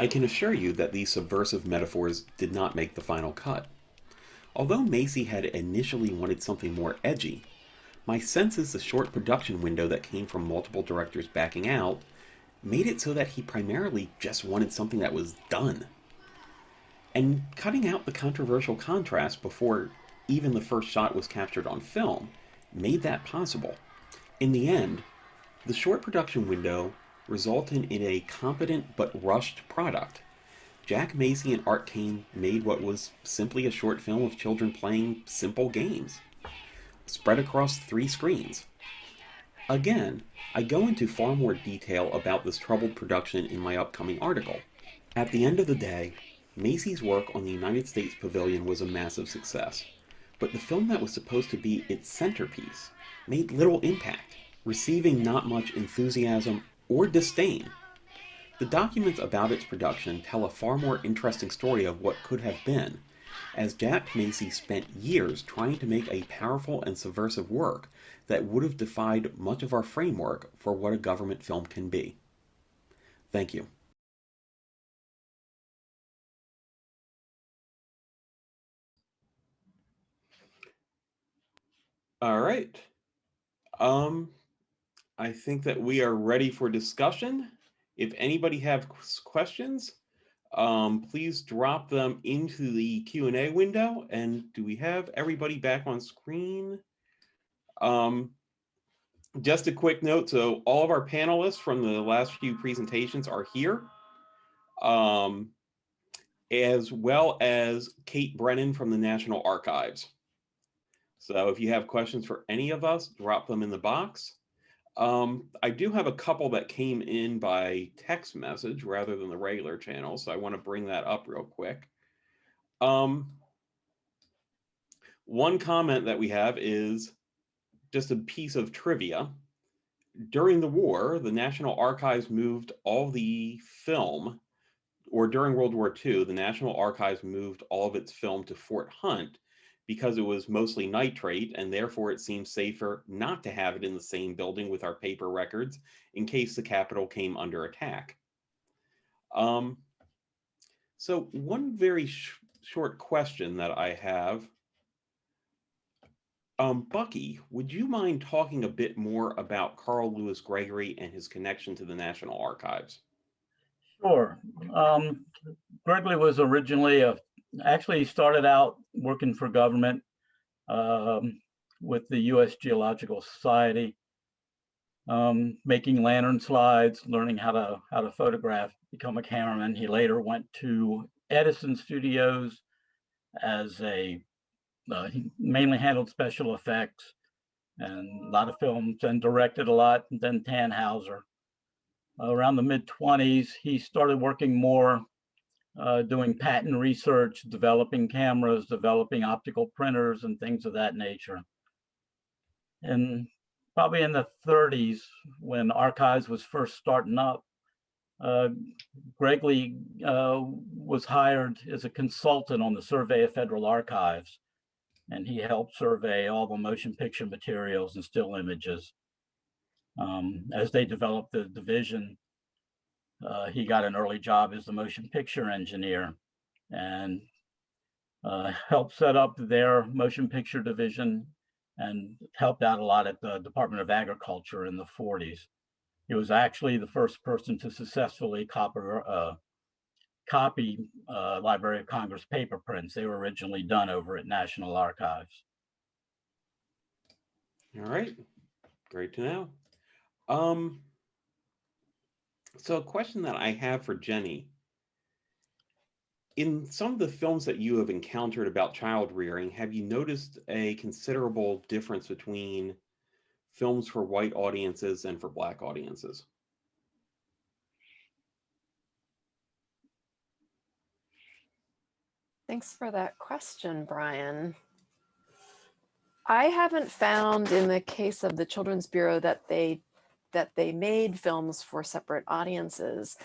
I can assure you that these subversive metaphors did not make the final cut. Although Masey had initially wanted something more edgy, my sense is the short production window that came from multiple directors backing out made it so that he primarily just wanted something that was done. And cutting out the controversial contrast before even the first shot was captured on film made that possible. In the end, the short production window resulted in a competent but rushed product. Jack Masey and Art Kane made what was simply a short film of children playing simple games, spread across three screens. Again, I go into far more detail about this troubled production in my upcoming article. At the end of the day, Masey's work on the United States Pavilion was a massive success, but the film that was supposed to be its centerpiece made little impact, receiving not much enthusiasm or disdain. The documents about its production tell a far more interesting story of what could have been, as Jack Masey spent years trying to make a powerful and subversive work that would have defied much of our framework for what a government film can be. Thank you. All right. Um, I think that we are ready for discussion. If anybody have questions, um, please drop them into the Q&A window. And do we have everybody back on screen? Um, just a quick note. So all of our panelists from the last few presentations are here. Um, as well as Kate Brennan from the National Archives. So if you have questions for any of us, drop them in the box. Um, I do have a couple that came in by text message rather than the regular channel, so I want to bring that up real quick. Um, one comment that we have is just a piece of trivia. During the war, the National Archives moved all the film, or during World War II, the National Archives moved all of its film to Fort Hunt because it was mostly nitrate and therefore it seemed safer not to have it in the same building with our paper records in case the Capitol came under attack. Um, so one very sh short question that I have, um, Bucky, would you mind talking a bit more about Carl Louis Gregory and his connection to the National Archives? Sure. Um, Gregory was originally a actually he started out working for government um, with the U.S. Geological Society, um, making lantern slides, learning how to how to photograph, become a cameraman. He later went to Edison Studios as a uh, he mainly handled special effects and a lot of films and directed a lot. And then Thanhouser. around the mid 20s, he started working more uh, doing patent research, developing cameras, developing optical printers and things of that nature. And probably in the 30s, when archives was first starting up, uh, Gregory uh, was hired as a consultant on the survey of federal archives. And he helped survey all the motion picture materials and still images. Um, as they developed the division, uh, he got an early job as the motion picture engineer and uh, helped set up their motion picture division and helped out a lot at the Department of Agriculture in the 40s. He was actually the first person to successfully copy, uh, copy uh, Library of Congress paper prints. They were originally done over at National Archives. All right, great to know. Um, so a question that I have for Jenny. In some of the films that you have encountered about child rearing, have you noticed a considerable difference between films for white audiences and for black audiences? Thanks for that question, Brian. I haven't found in the case of the Children's Bureau that they that they made films for separate audiences.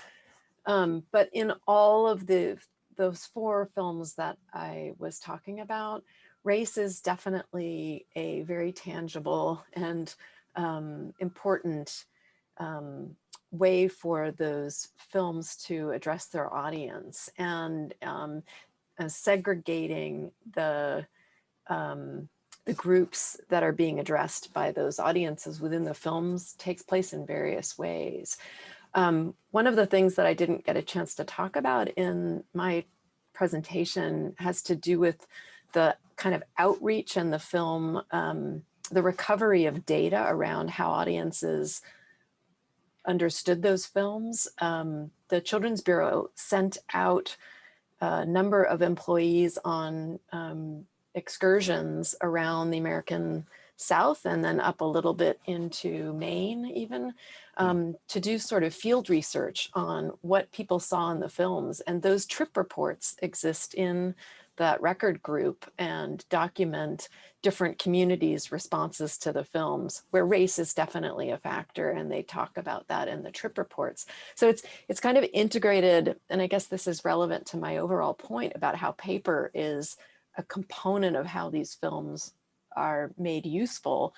Um, but in all of the those four films that I was talking about, race is definitely a very tangible and um, important um, way for those films to address their audience and um, uh, segregating the um, the groups that are being addressed by those audiences within the films takes place in various ways. Um, one of the things that I didn't get a chance to talk about in my presentation has to do with the kind of outreach and the film, um, the recovery of data around how audiences understood those films. Um, the Children's Bureau sent out a number of employees on um, excursions around the American South and then up a little bit into Maine even um, to do sort of field research on what people saw in the films. And those trip reports exist in that record group and document different communities' responses to the films, where race is definitely a factor, and they talk about that in the trip reports. So it's it's kind of integrated, and I guess this is relevant to my overall point about how paper is a component of how these films are made useful.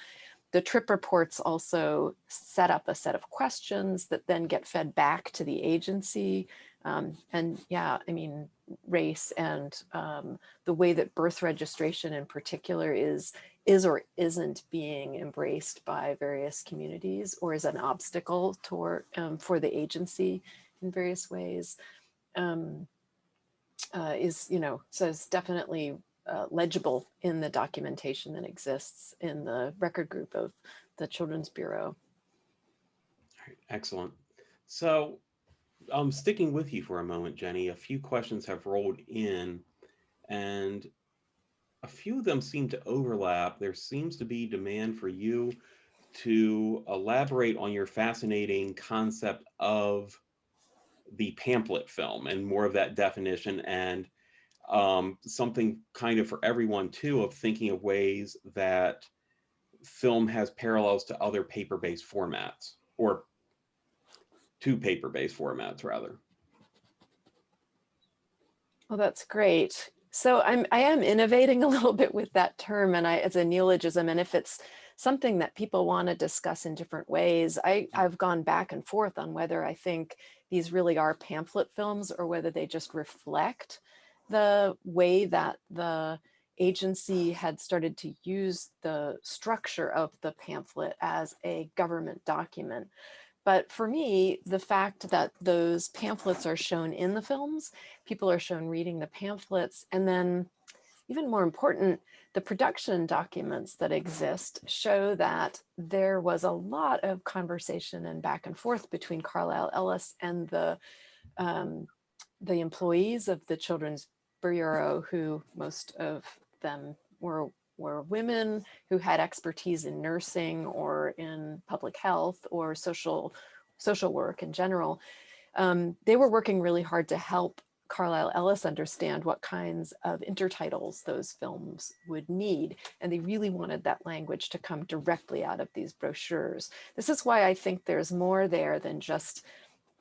The trip reports also set up a set of questions that then get fed back to the agency. Um, and yeah, I mean, race and um, the way that birth registration in particular is is or isn't being embraced by various communities or is an obstacle toward um, for the agency in various ways um, uh, is you know so it's definitely uh, legible in the documentation that exists in the record group of the Children's Bureau. Excellent. So I'm um, sticking with you for a moment, Jenny, a few questions have rolled in and a few of them seem to overlap. There seems to be demand for you to elaborate on your fascinating concept of the pamphlet film and more of that definition and um, something kind of for everyone too of thinking of ways that film has parallels to other paper-based formats or to paper-based formats rather. Well, that's great. So I'm I am innovating a little bit with that term and I as a neologism and if it's something that people want to discuss in different ways, I, I've gone back and forth on whether I think these really are pamphlet films or whether they just reflect the way that the agency had started to use the structure of the pamphlet as a government document. But for me, the fact that those pamphlets are shown in the films, people are shown reading the pamphlets, and then even more important, the production documents that exist show that there was a lot of conversation and back and forth between Carlyle Ellis and the um, the employees of the Children's Bureau, who most of them were were women who had expertise in nursing or in public health or social social work in general. Um, they were working really hard to help Carlyle Ellis understand what kinds of intertitles those films would need. And they really wanted that language to come directly out of these brochures. This is why I think there's more there than just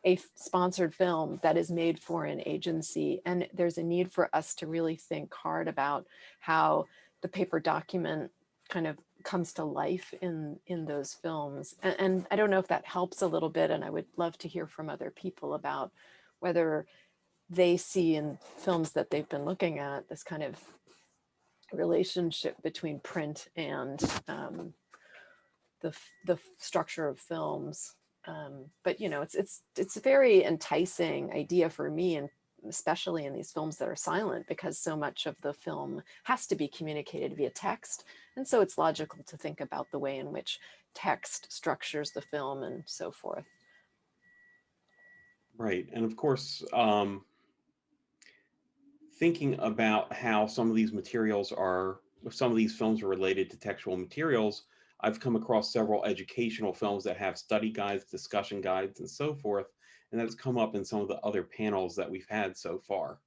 a sponsored film that is made for an agency. And there's a need for us to really think hard about how the paper document kind of comes to life in in those films and, and, i don't know if that helps a little bit and i would love to hear from other people about whether they see in films that they've been looking at this kind of relationship between print and um, the the structure of films Um, but you know, it's it's it's a very enticing idea for me, and especially in these films that are silent, because so much of the film has to be communicated via text, and so it's logical to think about the way in which text structures the film and so forth. Right. And of course, um, thinking about how some of these materials are, some of these films are related to textual materials, I've come across several educational films that have study guides, discussion guides, and so forth. And that's come up in some of the other panels that we've had so far.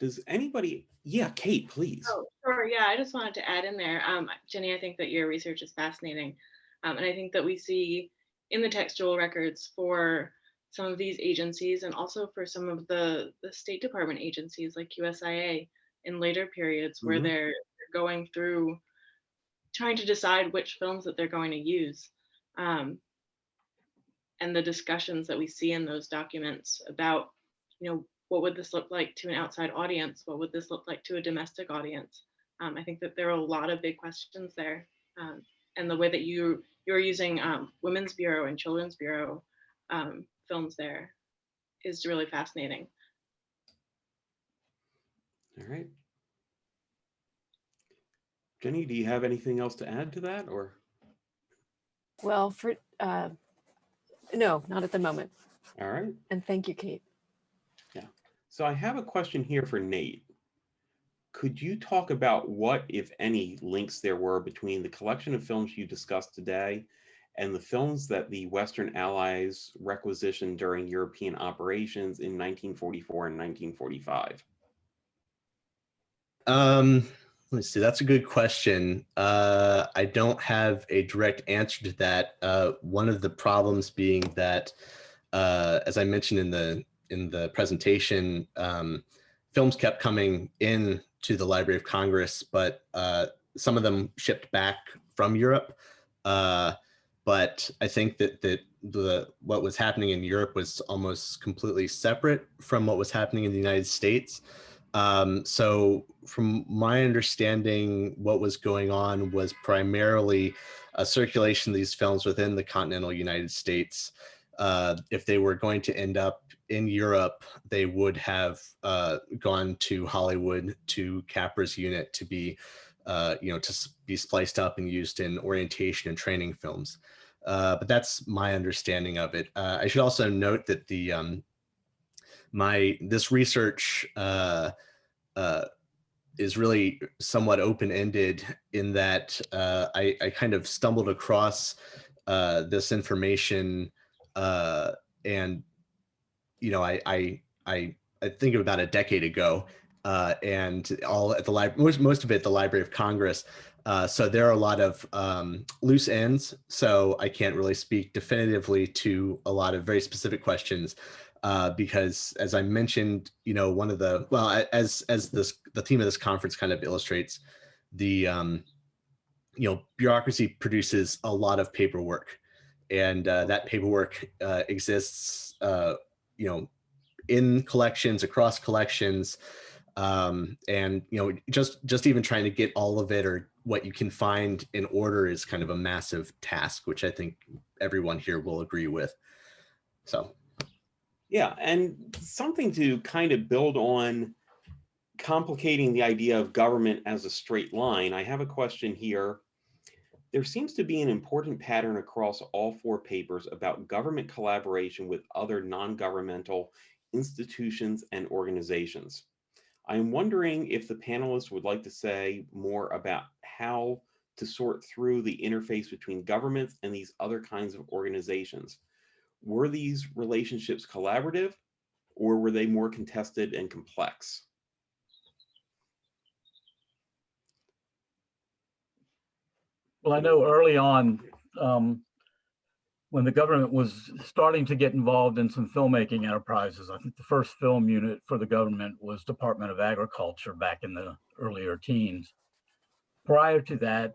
Does anybody, yeah, Kate, please. Oh, sure. Yeah, I just wanted to add in there. Um, Jenny, I think that your research is fascinating. Um, and I think that we see in the textual records for some of these agencies and also for some of the, the State Department agencies like USIA in later periods where Mhm. they're they're going through trying to decide which films that they're going to use. Um, and the discussions that we see in those documents about, you know, what would this look like to an outside audience? What would this look like to a domestic audience? Um, I think that there are a lot of big questions there. Um, and the way that you you're using um, Women's Bureau and Children's Bureau um, films there is really fascinating. All right. Jenny, do you have anything else to add to that or? Well, for uh, no, not at the moment. All right. And thank you, Kate. Yeah. So I have a question here for Nate. Could you talk about what, if any, links there were between the collection of films you discussed today and the films that the Western Allies requisitioned during European operations in 1944 and 1945? Um, let's see. That's a good question. Uh, I don't have a direct answer to that. Uh, one of the problems being that, uh, as I mentioned in the in the presentation, um, films kept coming in to the Library of Congress, but uh, some of them shipped back from Europe. Uh, but I think that that the what was happening in Europe was almost completely separate from what was happening in the United States. Um, so from my understanding, what was going on was primarily a circulation of these films within the continental United States. Uh, if they were going to end up in Europe, they would have uh, gone to Hollywood to Capra's unit to be, uh, you know, to be spliced up and used in orientation and training films. Uh, but that's my understanding of it. Uh, I should also note that the um, my this research uh, uh, is really somewhat open-ended in that uh, I, I kind of stumbled across uh, this information uh, and you know I I I, I think about a decade ago uh, and all at the library most, most of it the Library of Congress. Uh, so there are a lot of um, loose ends. So I can't really speak definitively to a lot of very specific questions uh, because as I mentioned, you know, one of the, well, as, as this, the theme of this conference kind of illustrates the, um, you know, bureaucracy produces a lot of paperwork and uh, that paperwork uh, exists, uh, you know, in collections, across collections, um, and you know, just just even trying to get all of it or what you can find in order is kind of a massive task, which I think everyone here will agree with. So Yeah, and something to kind of build on complicating the idea of government as a straight line, I have a question here. There seems to be an important pattern across all four papers about government collaboration with other non-governmental institutions and organizations. I am wondering if the panelists would like to say more about how to sort through the interface between governments and these other kinds of organizations. Were these relationships collaborative or were they more contested and complex? Well, I know early on, um, when the government was starting to get involved in some filmmaking enterprises, I think the first film unit for the government was Department of Agriculture back in the earlier teens. Prior to that,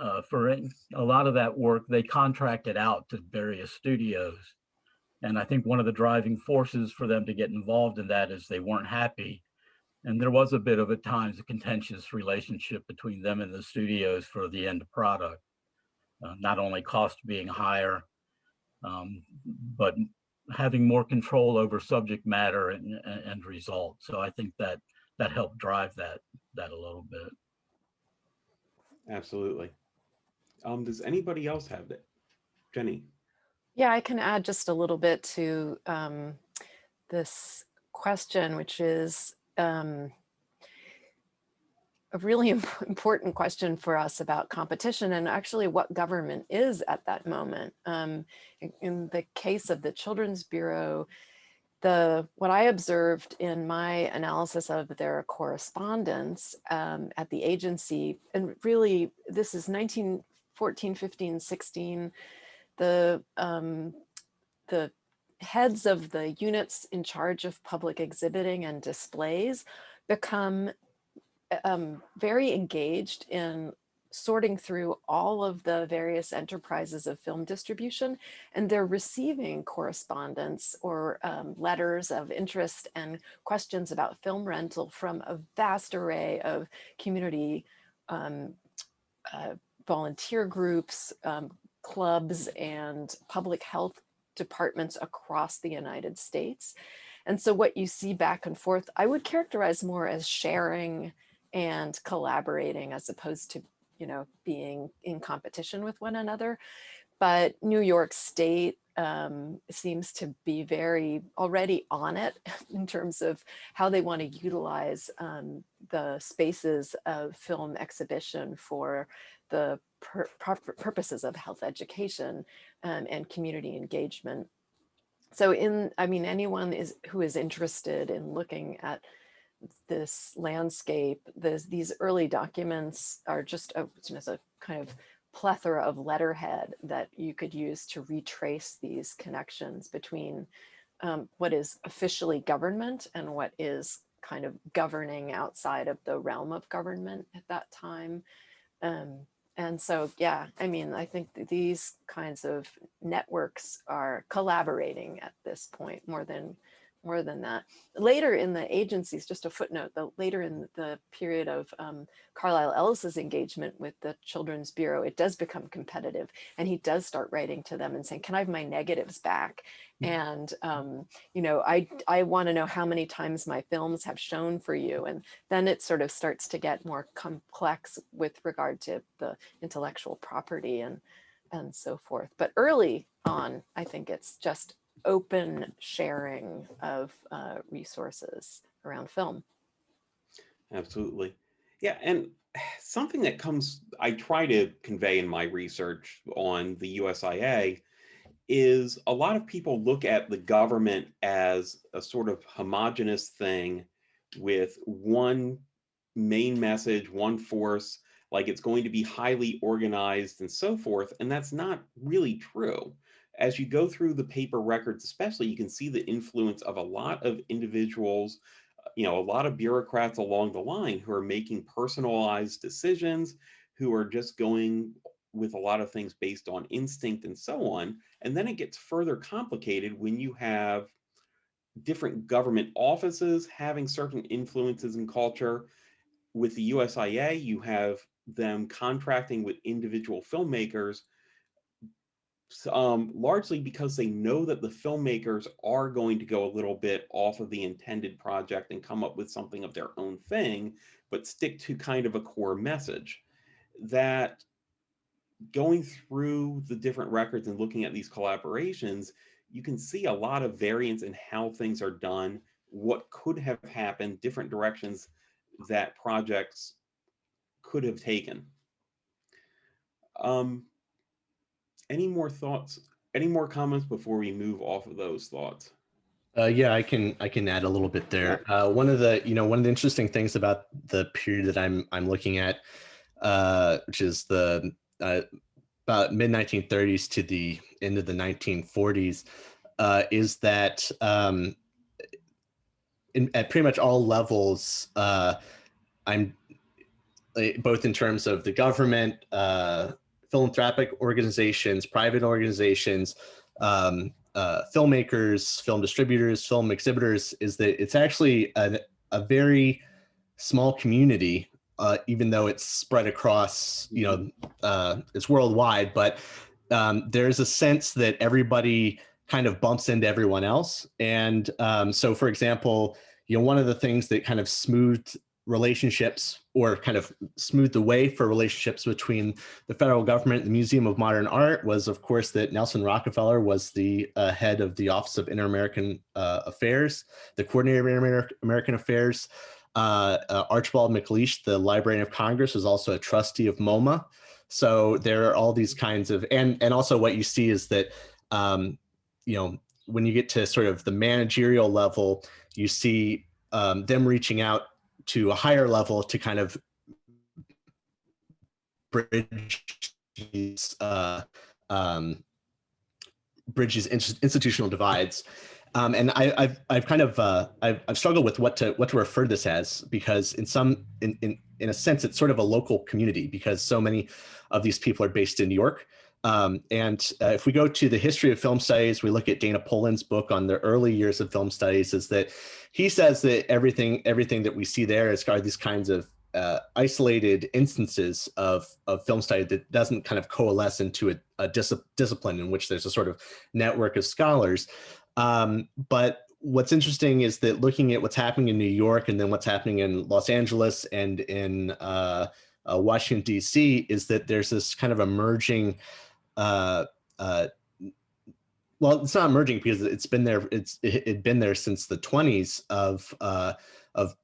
uh, for a lot of that work, they contracted out to various studios. And I think one of the driving forces for them to get involved in that is they weren't happy. And there was a bit of at times a contentious relationship between them and the studios for the end product. Uh, not only cost being higher, um, but having more control over subject matter and, and, and result. So I think that that helped drive that that a little bit. Absolutely. Um, does anybody else have that? Jenny? Yeah, I can add just a little bit to um, this question, which is um, a really important question for us about competition and actually what government is at that moment. Um, in, in the case of the Children's Bureau, the what I observed in my analysis of their correspondence um, at the agency, and really this is 1914, 15, 16, the um, the heads of the units in charge of public exhibiting and displays become um, very engaged in sorting through all of the various enterprises of film distribution and they're receiving correspondence or um, letters of interest and questions about film rental from a vast array of community um, uh, volunteer groups, um, clubs and public health departments across the United States. And so what you see back and forth, I would characterize more as sharing and collaborating as opposed to, you know, being in competition with one another. But New York State um, seems to be very already on it in terms of how they want to utilize um, the spaces of film exhibition for the pur purposes of health education um, and community engagement. So in, I mean, anyone is who is interested in looking at this landscape, this, these early documents are just a, just a kind of plethora of letterhead that you could use to retrace these connections between um, what is officially government and what is kind of governing outside of the realm of government at that time. Um, and so, yeah, I mean, I think these kinds of networks are collaborating at this point more than more than that. Later in the agencies, just a footnote, the later in the period of um, Carlyle Ellis's engagement with the Children's Bureau, it does become competitive and he does start writing to them and saying, can I have my negatives back? Mm. And, um, you know, I, I want to know how many times my films have shown for you. And then it sort of starts to get more complex with regard to the intellectual property and, and so forth. But early on, I think it's just open sharing of uh, resources around film. Absolutely. Yeah, and something that comes, I try to convey in my research on the USIA is a lot of people look at the government as a sort of homogenous thing with one main message, one force, like it's going to be highly organized and so forth. And that's not really true as you go through the paper records, especially, you can see the influence of a lot of individuals, uh, you know, a lot of bureaucrats along the line who are making personalized decisions, who are just going with a lot of things based on instinct and so on. And then it gets further complicated when you have different government offices having certain influences in culture. With the USIA, you have them contracting with individual filmmakers um, largely because they know that the filmmakers are going to go a little bit off of the intended project and come up with something of their own thing, but stick to kind of a core message. That going through the different records and looking at these collaborations, you can see a lot of variance in how things are done, what could have happened, different directions that projects could have taken. Um, any more thoughts, any more comments before we move off of those thoughts? Uh, yeah, I can I can add a little bit there. Uh, one of the you know one of the interesting things about the period that I'm I'm looking at, uh, which is the uh, about mid 1930s to the end of the 1940s, uh, is that um, in, at pretty much all levels, uh, I'm both in terms of the government, philanthropic organizations, private organizations, um, uh, filmmakers, film distributors, film exhibitors, is that it's actually a, a very small community, uh, even though it's spread across, you know, uh, it's worldwide, but um, there's a sense that everybody kind of bumps into everyone else. And um, so, for example, you know, one of the things that kind of smoothed relationships or kind of smoothed the way for relationships between the federal government and the Museum of Modern Art was, of course, that Nelson Rockefeller was the uh, head of the Office of Inter-American uh, Affairs, the coordinator of Inter-American Affairs. Uh, uh, Archibald MacLeish, the Librarian of Congress, was also a trustee of MoMA. So there are all these kinds of, and and also what you see is that, um, you know, when you get to sort of the managerial level, you see um, them reaching out to a higher level to kind of bridge these uh, um, institutional divides. Um, and I, have I've kind of uh, I've, I've struggled with what to what to refer to this as because in some in, in in a sense it's sort of a local community because so many of these people are based in New York. Um, and uh, if we go to the history of film studies, we look at Dana Polan's book on the early years of film studies. Is that he says that everything everything that we see there is are these kinds of uh, isolated instances of, of film study that doesn't kind of coalesce into a, a dis discipline in which there's a sort of network of scholars. Um, but what's interesting is that looking at what's happening in New York and then what's happening in Los Angeles and in uh, uh, Washington, D.C. is that there's this kind of emerging uh, uh, well, it's not emerging because it's been there. It's it had been there since the 20s of uh, of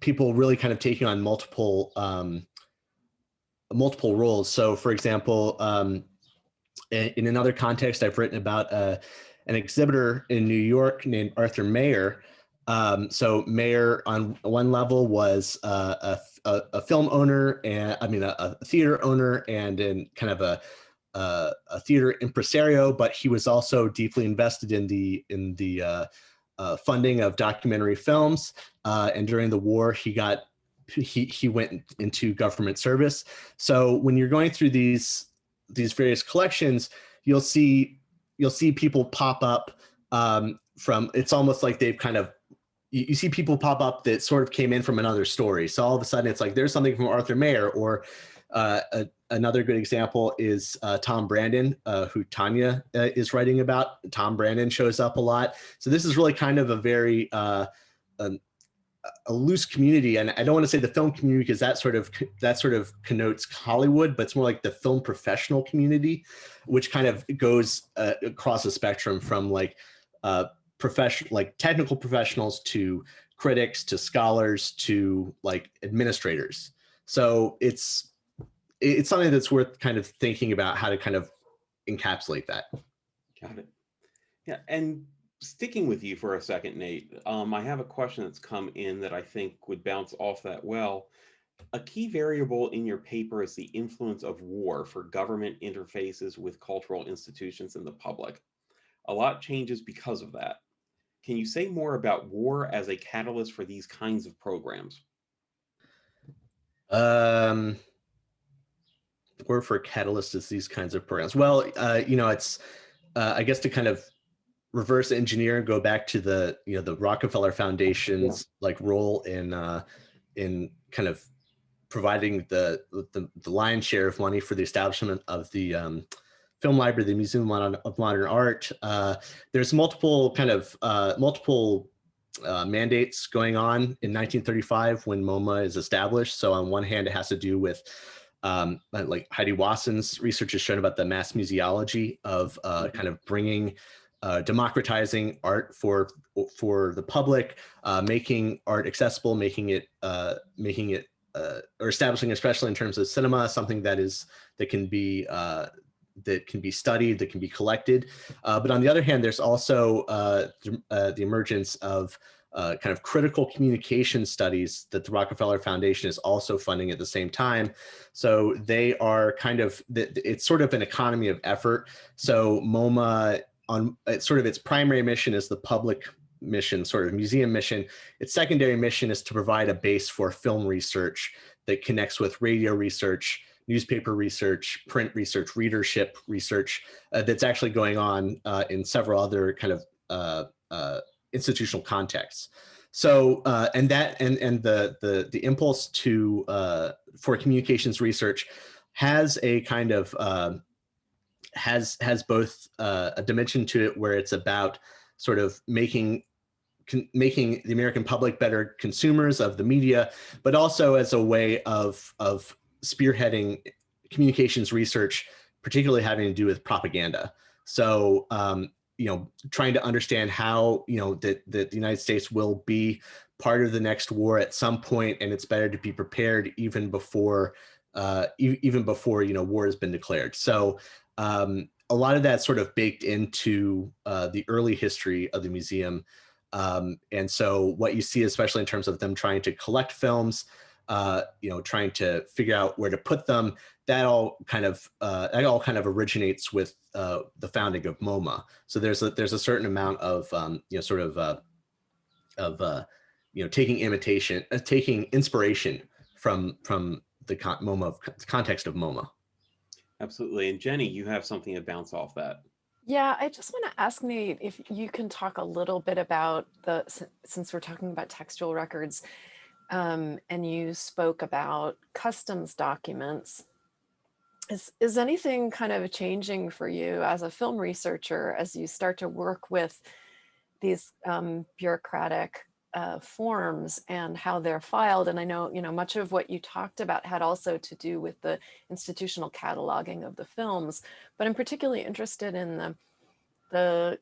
people really kind of taking on multiple um, multiple roles. So, for example, um, in, in another context, I've written about uh, an exhibitor in New York named Arthur Mayer. Um, so Mayer on one level was uh, a, a, a, film owner and I mean a, a theater owner and in kind of a uh, a theater impresario, but he was also deeply invested in the in the uh, uh, funding of documentary films. Uh, and during the war, he got he he went into government service. So when you're going through these these various collections, you'll see you'll see people pop up um, from. It's almost like they've kind of you, see people pop up that sort of came in from another story. So all of a sudden, it's like there's something from Arthur Mayer or uh, a, another good example is uh, Tom Brandon, uh, who Tanya uh, is writing about. Tom Brandon shows up a lot. So this is really kind of a very uh, um, a loose community. And I don't want to say the film community because that sort of that sort of connotes Hollywood, but it's more like the film professional community, which kind of goes uh, across a spectrum from like professional, like technical professionals to critics to scholars to like administrators. So it's it's something that's worth kind of thinking about how to kind of encapsulate that. Got it. Yeah, and sticking with you for a second, Nate, um, I have a question that's come in that I think would bounce off that well. A key variable in your paper is the influence of war for government interfaces with cultural institutions and the public. A lot changes because of that. Can you say more about war as a catalyst for these kinds of programs? Um, or for catalyst is these kinds of programs? Well, uh, you know, it's, uh, I guess to kind of reverse engineer and go back to the, you know, the Rockefeller Foundation's yeah. like role in, uh, in kind of providing the, the, the lion's share of money for the establishment of the um, film library, the Museum of Modern, of Modern Art. Uh, there's multiple kind of, uh, multiple uh, mandates going on in 1935 when MoMA is established. So on one hand, it has to do with um, like Haidee Wasson's research has shown about the mass museology of uh, mm-hmm. kind of bringing, uh, democratizing art for for the public, uh, making art accessible, making it uh, making it uh, or establishing, especially in terms of cinema, something that is that can be uh, that can be studied, that can be collected. but on the other hand, there's also the, the emergence of uh, kind of critical communication studies that the Rockefeller Foundation is also funding at the same time. So they are kind of, it's sort of an economy of effort. So MoMA on it's sort of its primary mission is the public mission, sort of museum mission. Its secondary mission is to provide a base for film research that connects with radio research, newspaper research, print research, readership research uh, that's actually going on uh, in several other kind of uh, uh institutional contexts. So, uh, and that, and, and the, the, the impulse to, uh, for communications research has a kind of, uh, has has both uh, a dimension to it where it's about sort of making making the American public better consumers of the media, but also as a way of of spearheading communications research, particularly having to do with propaganda. So, um, you know, trying to understand how, you know, that, that the United States will be part of the next war at some point, and it's better to be prepared even before, uh, e even before, you know, war has been declared. So um, a lot of that sort of baked into uh, the early history of the museum. Um, and so what you see, especially in terms of them trying to collect films, uh, you know, trying to figure out where to put them, that all kind of uh, that all kind of originates with uh, the founding of MoMA. So there's a there's a certain amount of um, you know sort of uh, of uh, you know taking imitation, uh, taking inspiration from from the con MoMA context of MoMA. Absolutely, and Jenny, you have something to bounce off that. Yeah, I just want to ask Nate if you can talk a little bit about the since we're talking about textual records um, and you spoke about customs documents. Is, is anything kind of changing for you as a film researcher as you start to work with these um, bureaucratic uh, forms and how they're filed? And I know, you know, much of what you talked about had also to do with the institutional cataloging of the films, but I'm particularly interested in the, the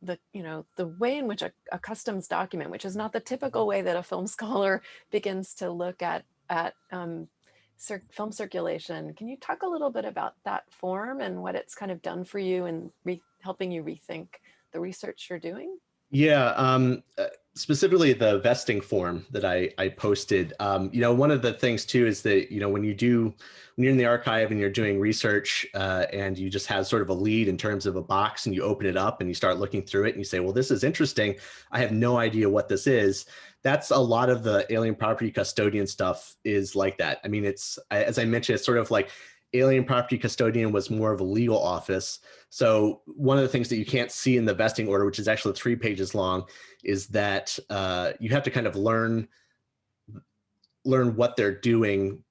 the you know the way in which a, a, customs document which is not the typical way that a film scholar begins to look at at um, film circulation. Can you talk a little bit about that form and what it's kind of done for you and helping you rethink the research you're doing yeah um, uh, specifically the vesting form that I, I posted, um, you know, one of the things too is that, you know, when you do, when you're in the archive and you're doing research uh, and you just have sort of a lead in terms of a box and you open it up and you start looking through it and you say, well, this is interesting. I have no idea what this is. That's a lot of the alien property custodian stuff is like that. I mean, it's, as I mentioned, it's sort of like alien property custodian was more of a legal office. So one of the things that you can't see in the vesting order, which is actually three pages long, is that uh, you have to kind of learn learn what they're doing,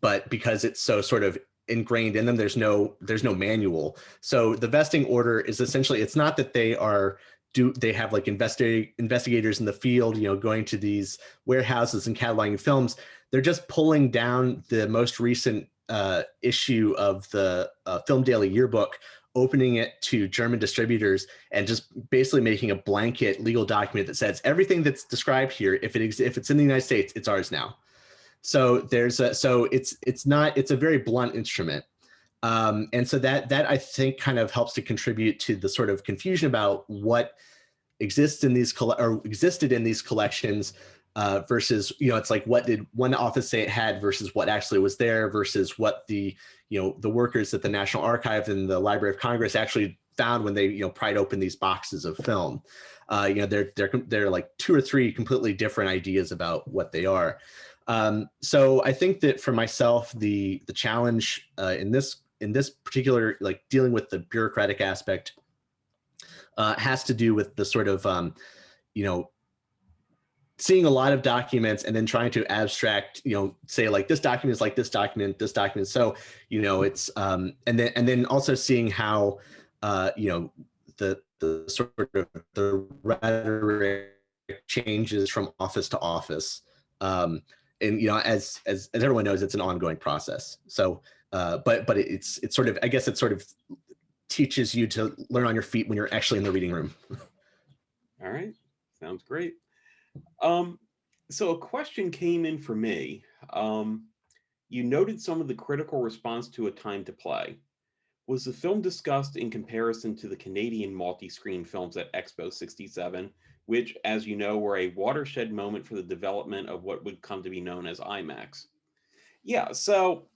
but because it's so sort of ingrained in them, there's no there's no manual. So the vesting order is essentially it's not that they are do they have like investigate investigators in the field, you know, going to these warehouses and cataloging films. They're just pulling down the most recent uh, issue of the uh, Film Daily Yearbook, opening it to German distributors and just basically making a blanket legal document that says everything that's described here, if it if it's in the United States, it's ours now. So there's a, so it's it's not it's a very blunt instrument. Um, and so that that I think kind of helps to contribute to the sort of confusion about what exists in these or existed in these collections uh, versus, you know, it's like what did one office say it had versus what actually was there versus what the, you know, the workers at the National Archive and the Library of Congress actually found when they, you know, pried open these boxes of film. Uh, you know, they're, they're, they're like two or three completely different ideas about what they are. Um, so I think that for myself, the, the challenge uh, in this, in this particular, like dealing with the bureaucratic aspect uh, has to do with the sort of, um, you know, seeing a lot of documents and then trying to abstract, you know, say like this document is like this document, this document. So, you know, it's, um, and then, and then also seeing how, uh, you know, the, the sort of the rhetoric changes from office to office. Um, and, you know, as, as, as everyone knows, it's an ongoing process. So, uh, but, but it's, it's sort of, I guess it sort of teaches you to learn on your feet when you're actually in the reading room. All right. Sounds great. Um, so a question came in for me. Um, you noted some of the critical response to A Time to Play. Was the film discussed in comparison to the Canadian multi-screen films at Expo 67, which, as you know, were a watershed moment for the development of what would come to be known as IMAX? Yeah, so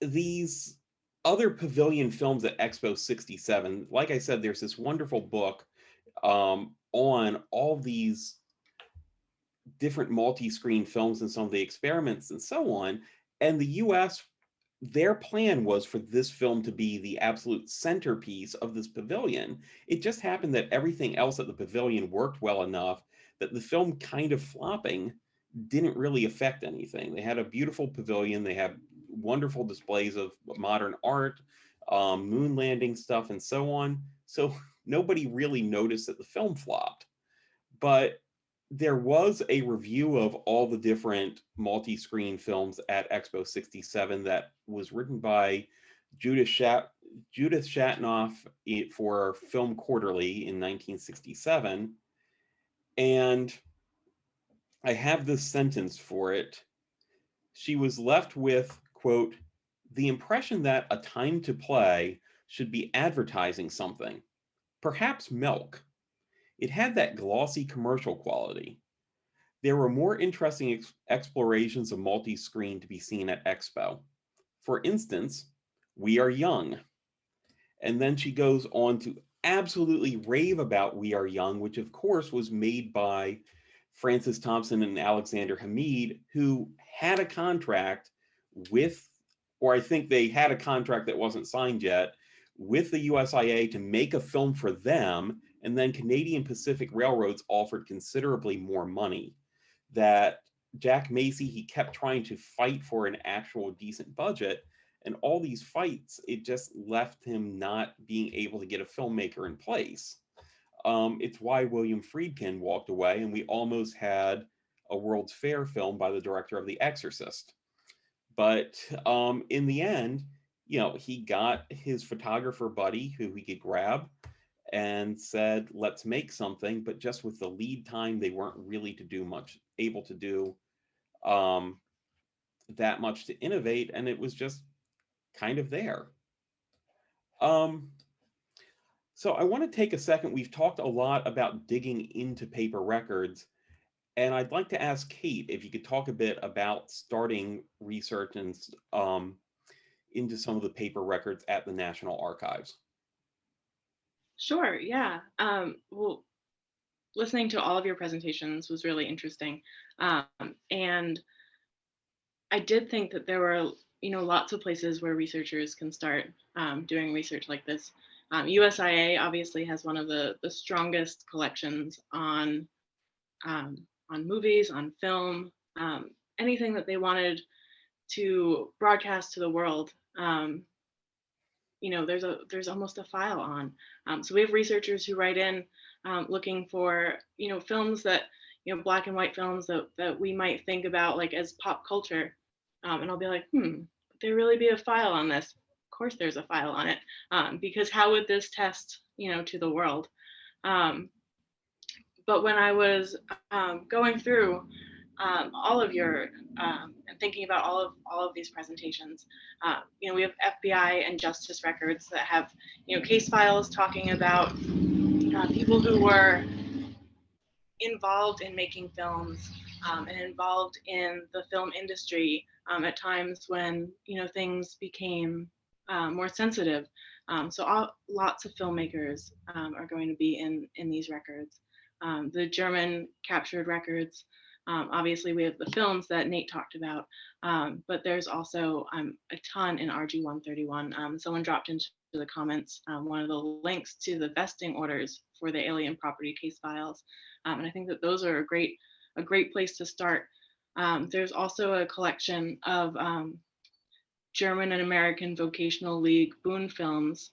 these other pavilion films at Expo 67, like I said, there's this wonderful book um, on all these different multi-screen films and some of the experiments and so on. And the US, their plan was for this film to be the absolute centerpiece of this pavilion. It just happened that everything else at the pavilion worked well enough that the film kind of flopping didn't really affect anything. They had a beautiful pavilion. They had wonderful displays of modern art. um, moon landing stuff, and so on. So nobody really noticed that the film flopped. But there was a review of all the different multi-screen films at Expo 67 that was written by Judith, Shat- Judith Shatnoff eh, for Film Quarterly in 1967. And I have this sentence for it. She was left with, quote, the impression that a time to play should be advertising something, perhaps milk. It had that glossy commercial quality. There were more interesting ex- explorations of multi screen to be seen at Expo. For instance, We Are Young. And then she goes on to absolutely rave about We Are Young, which of course was made by Francis Thompson and Alexander Hammid, who had a contract with, or I think they had a contract that wasn't signed yet, with the USIA to make a film for them. And then Canadian Pacific Railroads offered considerably more money. That Jack Masey, he kept trying to fight for an actual decent budget. And all these fights, it just left him not being able to get a filmmaker in place. Um, it's why William Friedkin walked away, and we almost had a World's Fair film by the director of The Exorcist. But um, in the end, you know, he got his photographer buddy who he could grab and said, let's make something. But just with the lead time, they weren't really to do much, able to do um, that much to innovate. And it was just kind of there. Um, so I want to take a second. We've talked a lot about digging into paper records. And I'd like to ask Kate if you could talk a bit about starting research and um, into some of the paper records at the National Archives. Sure, yeah. Um, well, listening to all of your presentations was really interesting. Um, and I did think that there were, you know, lots of places where researchers can start um, doing research like this. Um, USIA obviously has one of the, the strongest collections on, um, on movies, on film, um, anything that they wanted to broadcast to the world. You know, there's a there's almost a file on. Um, so we have researchers who write in um, looking for, you know, films that, you know, black and white films that, that we might think about like as pop culture. Um, and I'll be like, hmm, would there really be a file on this? Of course there's a file on it, um, because how would this test, you know, to the world? Um, but when I was um, going through um, all of your um, thinking about all of all of these presentations. Uh, you know, we have FBI and justice records that have you know case files talking about uh, people who were involved in making films um, and involved in the film industry um, at times when you know things became uh, more sensitive. Um, so all, lots of filmmakers are going to be in in these records. The German captured records. Um, obviously, we have the films that Nate talked about, um, but there's also um, a ton in RG 131. Um, someone dropped into the comments um, one of the links to the vesting orders for the alien property case files, um, and I think that those are a great a great place to start. there's also a collection of German and American Vocational League Bund films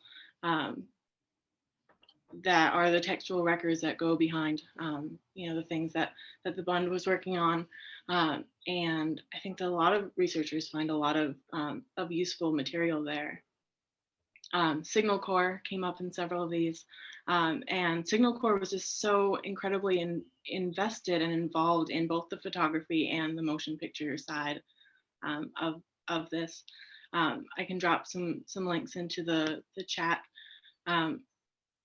that are the textual records that go behind, um, you know, the things that that the Bund was working on. Um, and I think that a lot of researchers find a lot of um, of useful material there. Um, Signal Corps came up in several of these, um, and Signal Corps was just so incredibly in, invested and involved in both the photography and the motion picture side um, of of this. I can drop some some links into the the chat um,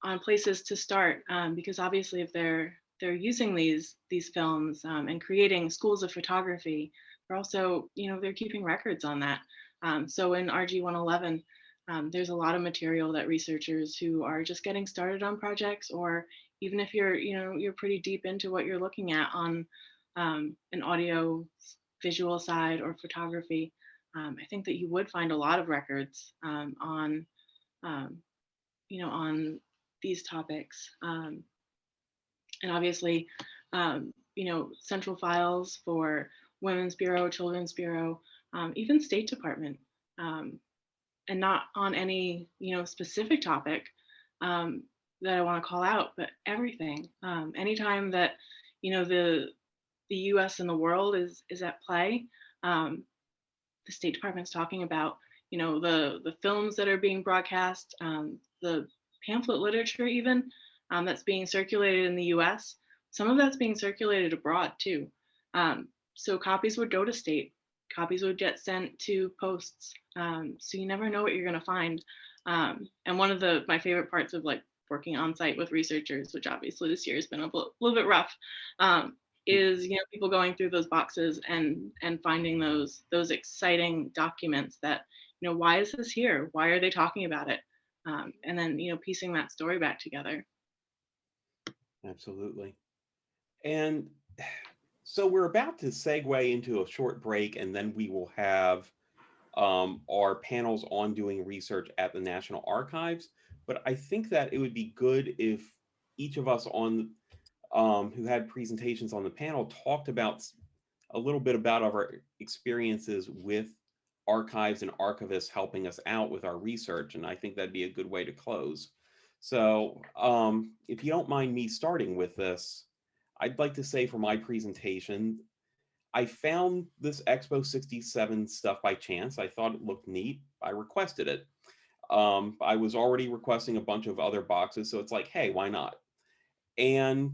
on places to start um, because obviously if they're they're using these these films um, and creating schools of photography they're also you know they're keeping records on that. Um, so in rg 111 um, there's a lot of material that researchers who are just getting started on projects or even if you're you know you're pretty deep into what you're looking at on um, an audio visual side or photography um, i think that you would find a lot of records on you know on these topics. Um, and obviously, um, you know, central files for Women's Bureau, Children's Bureau, um, even State Department. Um, and not on any you know specific topic um, that I want to call out, but everything. Um, anytime that you know the the U.S. and the world is is at play, the State Department's talking about you know the the films that are being broadcast, um, the pamphlet literature even um, that's being circulated in the U.S. Some of that's being circulated abroad too. Um, so copies would go to state, copies would get sent to posts. Um, so you never know what you're going to find. Um, and one of the my favorite parts of like working on site with researchers, which obviously this year has been a little bit rough, um, is you know people going through those boxes and and finding those those exciting documents that you know why is this here? Why are they talking about it? Um, and then you know piecing that story back together. Absolutely. And so we're about to segue into a short break, and then we will have um, our panels on doing research at the National Archives. But I think that it would be good if each of us on um, who had presentations on the panel talked about a little bit about our experiences with archives and archivists helping us out with our research. And I think that'd be a good way to close. So um, if you don't mind me starting with this, I'd like to say for my presentation, I found this Expo 67 stuff by chance. I thought it looked neat. I requested it. Um, I was already requesting a bunch of other boxes, so it's like, hey, why not? And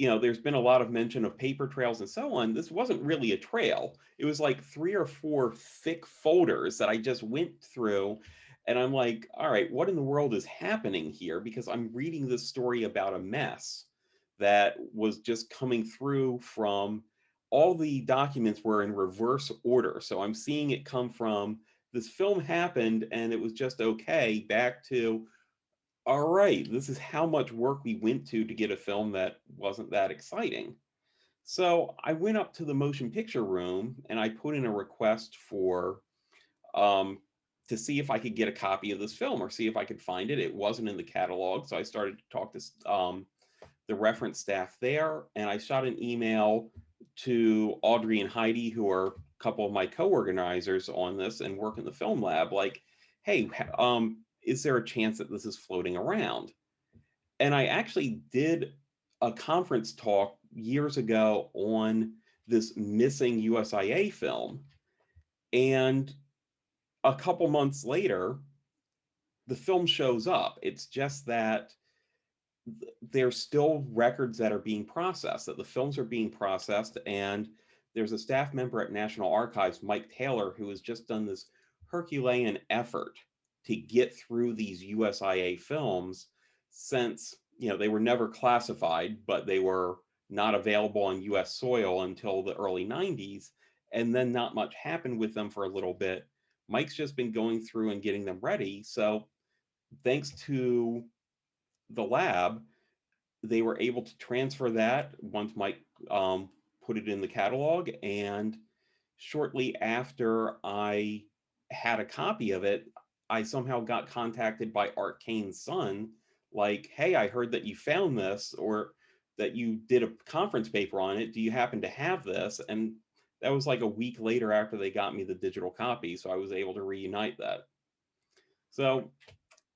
you know, there's been a lot of mention of paper trails and so on. This wasn't really a trail. It was like three or four thick folders that I just went through. And I'm like, all right, what in the world is happening here? Because I'm reading this story about a mess that was just coming through from all the documents were in reverse order. So I'm seeing it come from this film happened and it was just okay back to all right, this is how much work we went to to get a film that wasn't that exciting. So I went up to the motion picture room and I put in a request for um, to see if I could get a copy of this film or see if I could find it. It wasn't in the catalog, so I started to talk to um, the reference staff there, and I shot an email to Audrey and Heidi, who are a couple of my co-organizers on this and work in the film lab, like, hey, um, is there a chance that this is floating around? And I actually did a conference talk years ago on this missing USIA film. And a couple months later, the film shows up. It's just that there's still records that are being processed, that the films are being processed. And there's a staff member at National Archives, Mike Taylor, who has just done this Herculean effort to get through these USIA films since, you know, they were never classified, but they were not available on US soil until the early 90s. And then not much happened with them for a little bit. Mike's just been going through and getting them ready. So thanks to the lab, they were able to transfer that once Mike um, put it in the catalog. And shortly after I had a copy of it, I somehow got contacted by Art Kane's son, like, hey, I heard that you found this or that you did a conference paper on it. Do you happen to have this? And that was like a week later after they got me the digital copy. So I was able to reunite that. So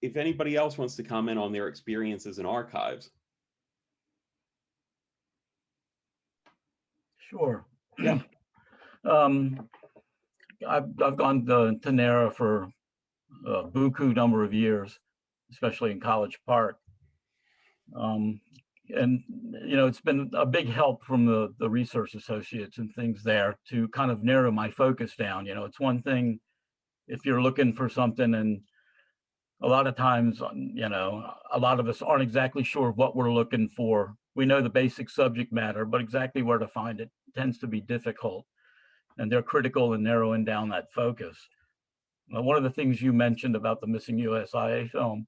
if anybody else wants to comment on their experiences in archives. Sure. Yeah. um, I've, I've gone to, to NARA for a buku number of years, especially in College Park. Um, and, you know, it's been a big help from the, the research associates and things there to kind of narrow my focus down. You know, it's one thing if you're looking for something and a lot of times, um, you know, a lot of us aren't exactly sure what we're looking for. We know the basic subject matter, but exactly where to find it tends to be difficult. And they're critical in narrowing down that focus. Now, one of the things you mentioned about the missing USIA film,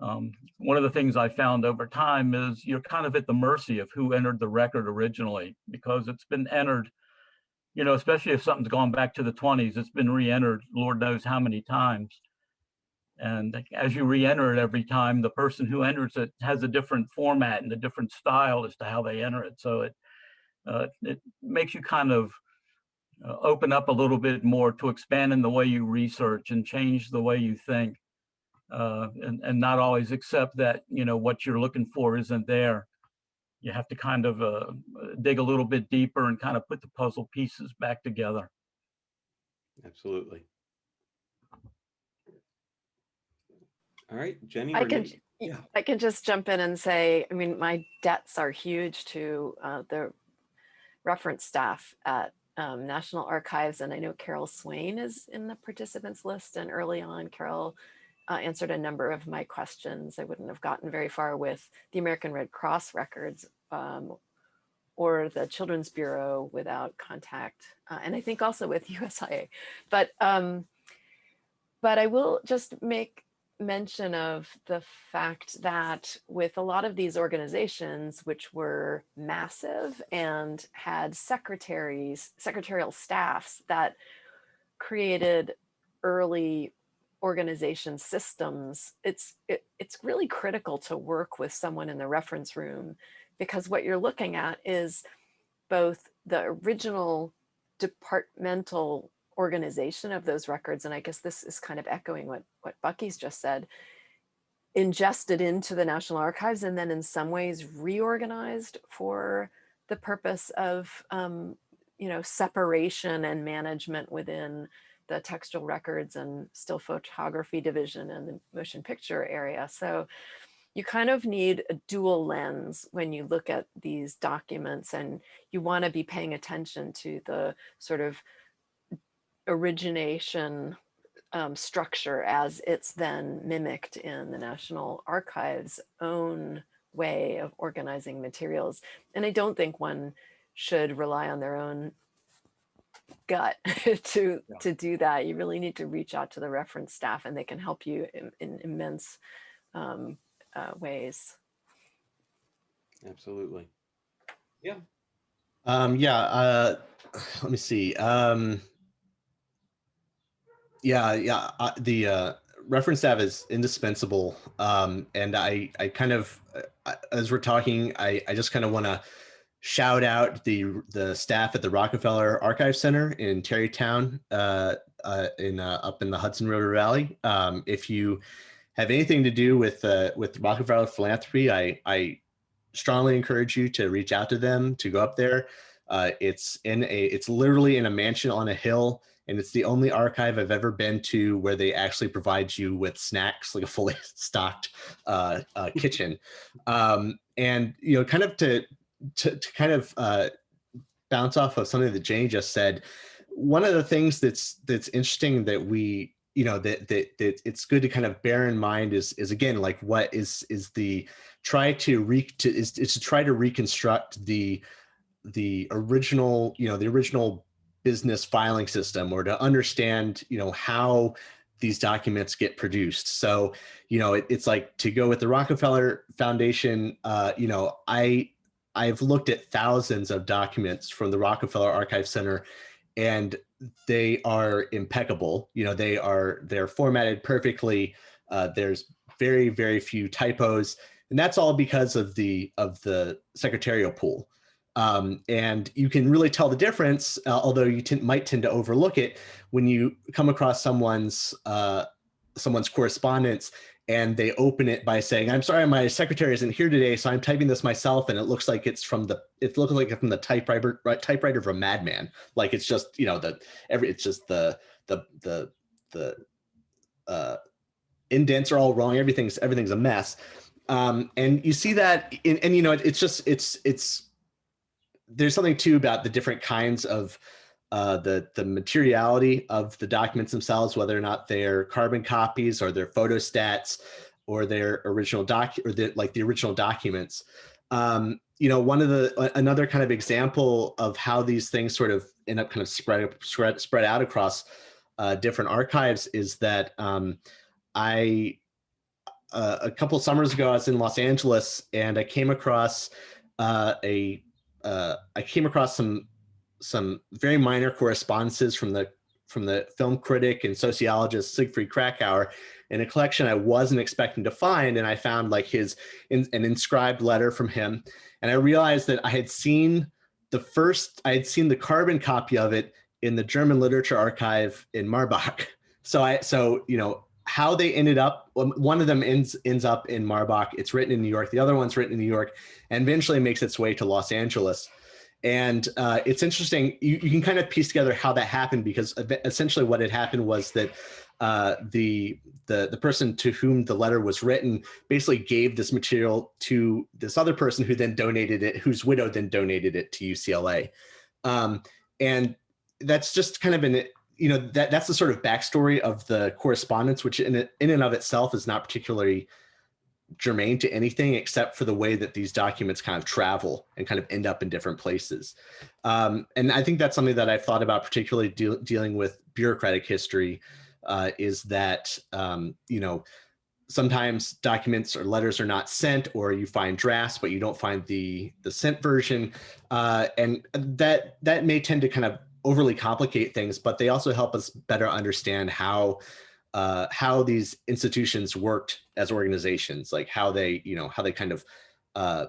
um, one of the things I found over time is you're kind of at the mercy of who entered the record originally, because it's been entered, you know, especially if something's gone back to the 20s, it's been re-entered, Lord knows how many times. And as you re-enter it every time, the person who enters it has a different format and a different style as to how they enter it. So it uh, it makes you kind of open up a little bit more to expand in the way you research and change the way you think uh, and, and not always accept that, you know, what you're looking for isn't there. You have to kind of uh, dig a little bit deeper and kind of put the puzzle pieces back together. Absolutely. All right, Jenny. I can, Nick? y- Yeah. I can just jump in and say, I mean, my debts are huge to uh, the reference staff at um, National Archives, and I know Carol Swain is in the participants list. And early on, Carol uh, answered a number of my questions. I wouldn't have gotten very far with the American Red Cross records um, or the Children's Bureau without contact, uh, and I think also with USIA. But um, but I will just make mention of the fact that with a lot of these organizations, which were massive and had secretaries, secretarial staffs that created early organization systems, it's it, it's really critical to work with someone in the reference room because what you're looking at is both the original departmental organization of those records, and I guess this is kind of echoing what, what Bucky's just said, ingested into the National Archives and then in some ways reorganized for the purpose of, um, you know, separation and management within the textual records and still photography division and the motion picture area. So you kind of need a dual lens when you look at these documents and you want to be paying attention to the sort of origination um, structure as it's then mimicked in the National Archives own way of organizing materials. And I don't think one should rely on their own gut to Yeah. to do that. You really need to reach out to the reference staff and they can help you in, in immense um, uh, ways. Absolutely. Yeah. Um, yeah, uh, let me see. Um, yeah, yeah, uh, the uh, reference staff is indispensable. Um, and I, I kind of, uh, as we're talking, I, I just kind of want to shout out the the staff at the Rockefeller Archive Center in Tarrytown, uh, uh, in uh, up in the Hudson River Valley. Um, if you have anything to do with uh, with Rockefeller philanthropy, I, I strongly encourage you to reach out to them to go up there. Uh, it's in a it's literally in a mansion on a hill, and it's the only archive I've ever been to where they actually provide you with snacks, like a fully stocked uh, uh, kitchen. Um, and you know, kind of to to, to kind of uh, bounce off of something that Jane just said. One of the things that's that's interesting that we you know that that that it's good to kind of bear in mind is is again like what is is the try to re to is, is to try to reconstruct the the original you know the original business filing system or to understand you know how these documents get produced. So you know it, it's like to go with the rockefeller foundation uh, you know i i've looked at thousands of documents from the rockefeller archive center and they are impeccable. You know they are they're formatted perfectly. Uh, there's very very few typos. And that's all because of the of the secretarial pool um, and you can really tell the difference uh, although you might tend to overlook it when you come across someone's uh, someone's correspondence and they open it by saying i'm sorry my secretary isn't here today so i'm typing this myself and it looks like it's from the it looks like it's from the typewriter typewriter from madman. Like it's just you know the every it's just the the the the uh indents are all wrong everything's everything's a mess. Um and you see that in, and you know it, it's just it's it's there's something too about the different kinds of uh, the the materiality of the documents themselves, whether or not they're carbon copies or they're photostats or their original doc or the, like the original documents. Um, you know, one of the another kind of example of how these things sort of end up kind of spread spread spread out across uh, different archives is that um, I uh, a couple summers ago I was in Los Angeles and I came across uh, a uh, I came across some some very minor correspondences from the from the film critic and sociologist Siegfried Kracauer in a collection I wasn't expecting to find, and I found like his in, an inscribed letter from him, and I realized that I had seen the first I had seen the carbon copy of it in the German Literature Archive in Marbach. So I, so you know how they ended up. One of them ends ends up in Marbach. It's written in New York. The other one's written in New York, and eventually makes its way to Los Angeles. And uh, it's interesting. You, you can kind of piece together how that happened because essentially what had happened was that uh, the the the person to whom the letter was written basically gave this material to this other person who then donated it, whose widow then donated it to UCLA, um, and that's just kind of an you know that that's the sort of backstory of the correspondence, which in in and of itself is not particularly germane to anything except for the way that these documents kind of travel and kind of end up in different places. Um, and I think that's something that I've thought about particularly de dealing with bureaucratic history uh, is that, um, you know, sometimes documents or letters are not sent or you find drafts, but you don't find the, the sent version. Uh, and that, that may tend to kind of overly complicate things, but they also help us better understand how uh, how these institutions worked as organizations, like how they, you know, how they kind of uh,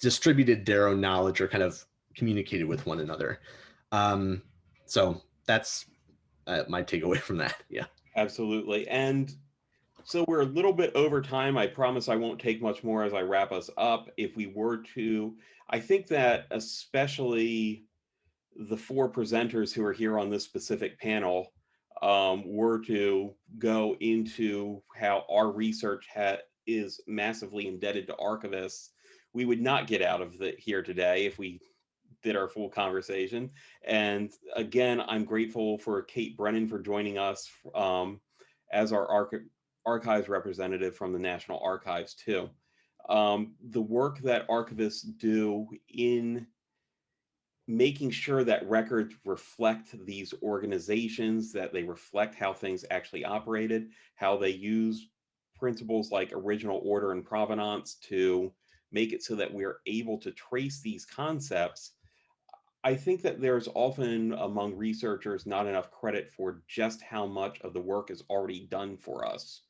distributed their own knowledge or kind of communicated with one another. Um, so that's uh, my takeaway from that. Yeah. Absolutely. And so we're a little bit over time. I promise I won't take much more as I wrap us up. If we were to, I think that especially the four presenters who are here on this specific panel um, were to go into how our research is massively indebted to archivists, we would not get out of the, here today if we did our full conversation. And again, I'm grateful for Kate Brennan for joining us um, as our arch archives representative from the National Archives too. Um, the work that archivists do in making sure that records reflect these organizations, that they reflect how things actually operated, how they use principles like original order and provenance to make it so that we're able to trace these concepts I think that there's often among researchers not enough credit for just how much of the work is already done for us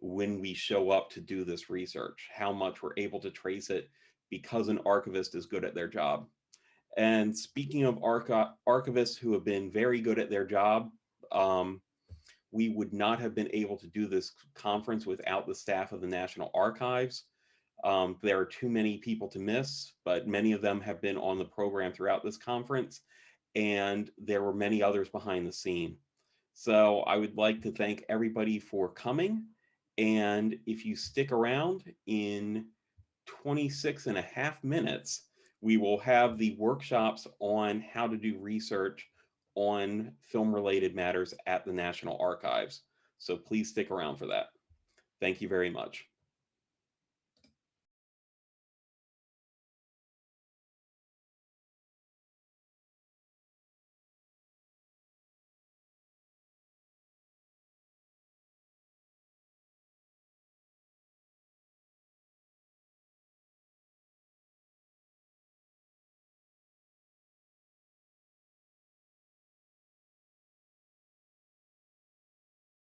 when we show up to do this research, how much we're able to trace it because an archivist is good at their job. And speaking of archi archivists who have been very good at their job, um, we would not have been able to do this conference without the staff of the National Archives. Um, there are too many people to miss, but many of them have been on the program throughout this conference, and there were many others behind the scene. So I would like to thank everybody for coming. And if you stick around in 26 and a half minutes, we will have the workshops on how to do research on film related matters at the National Archives. So please stick around for that. Thank you very much.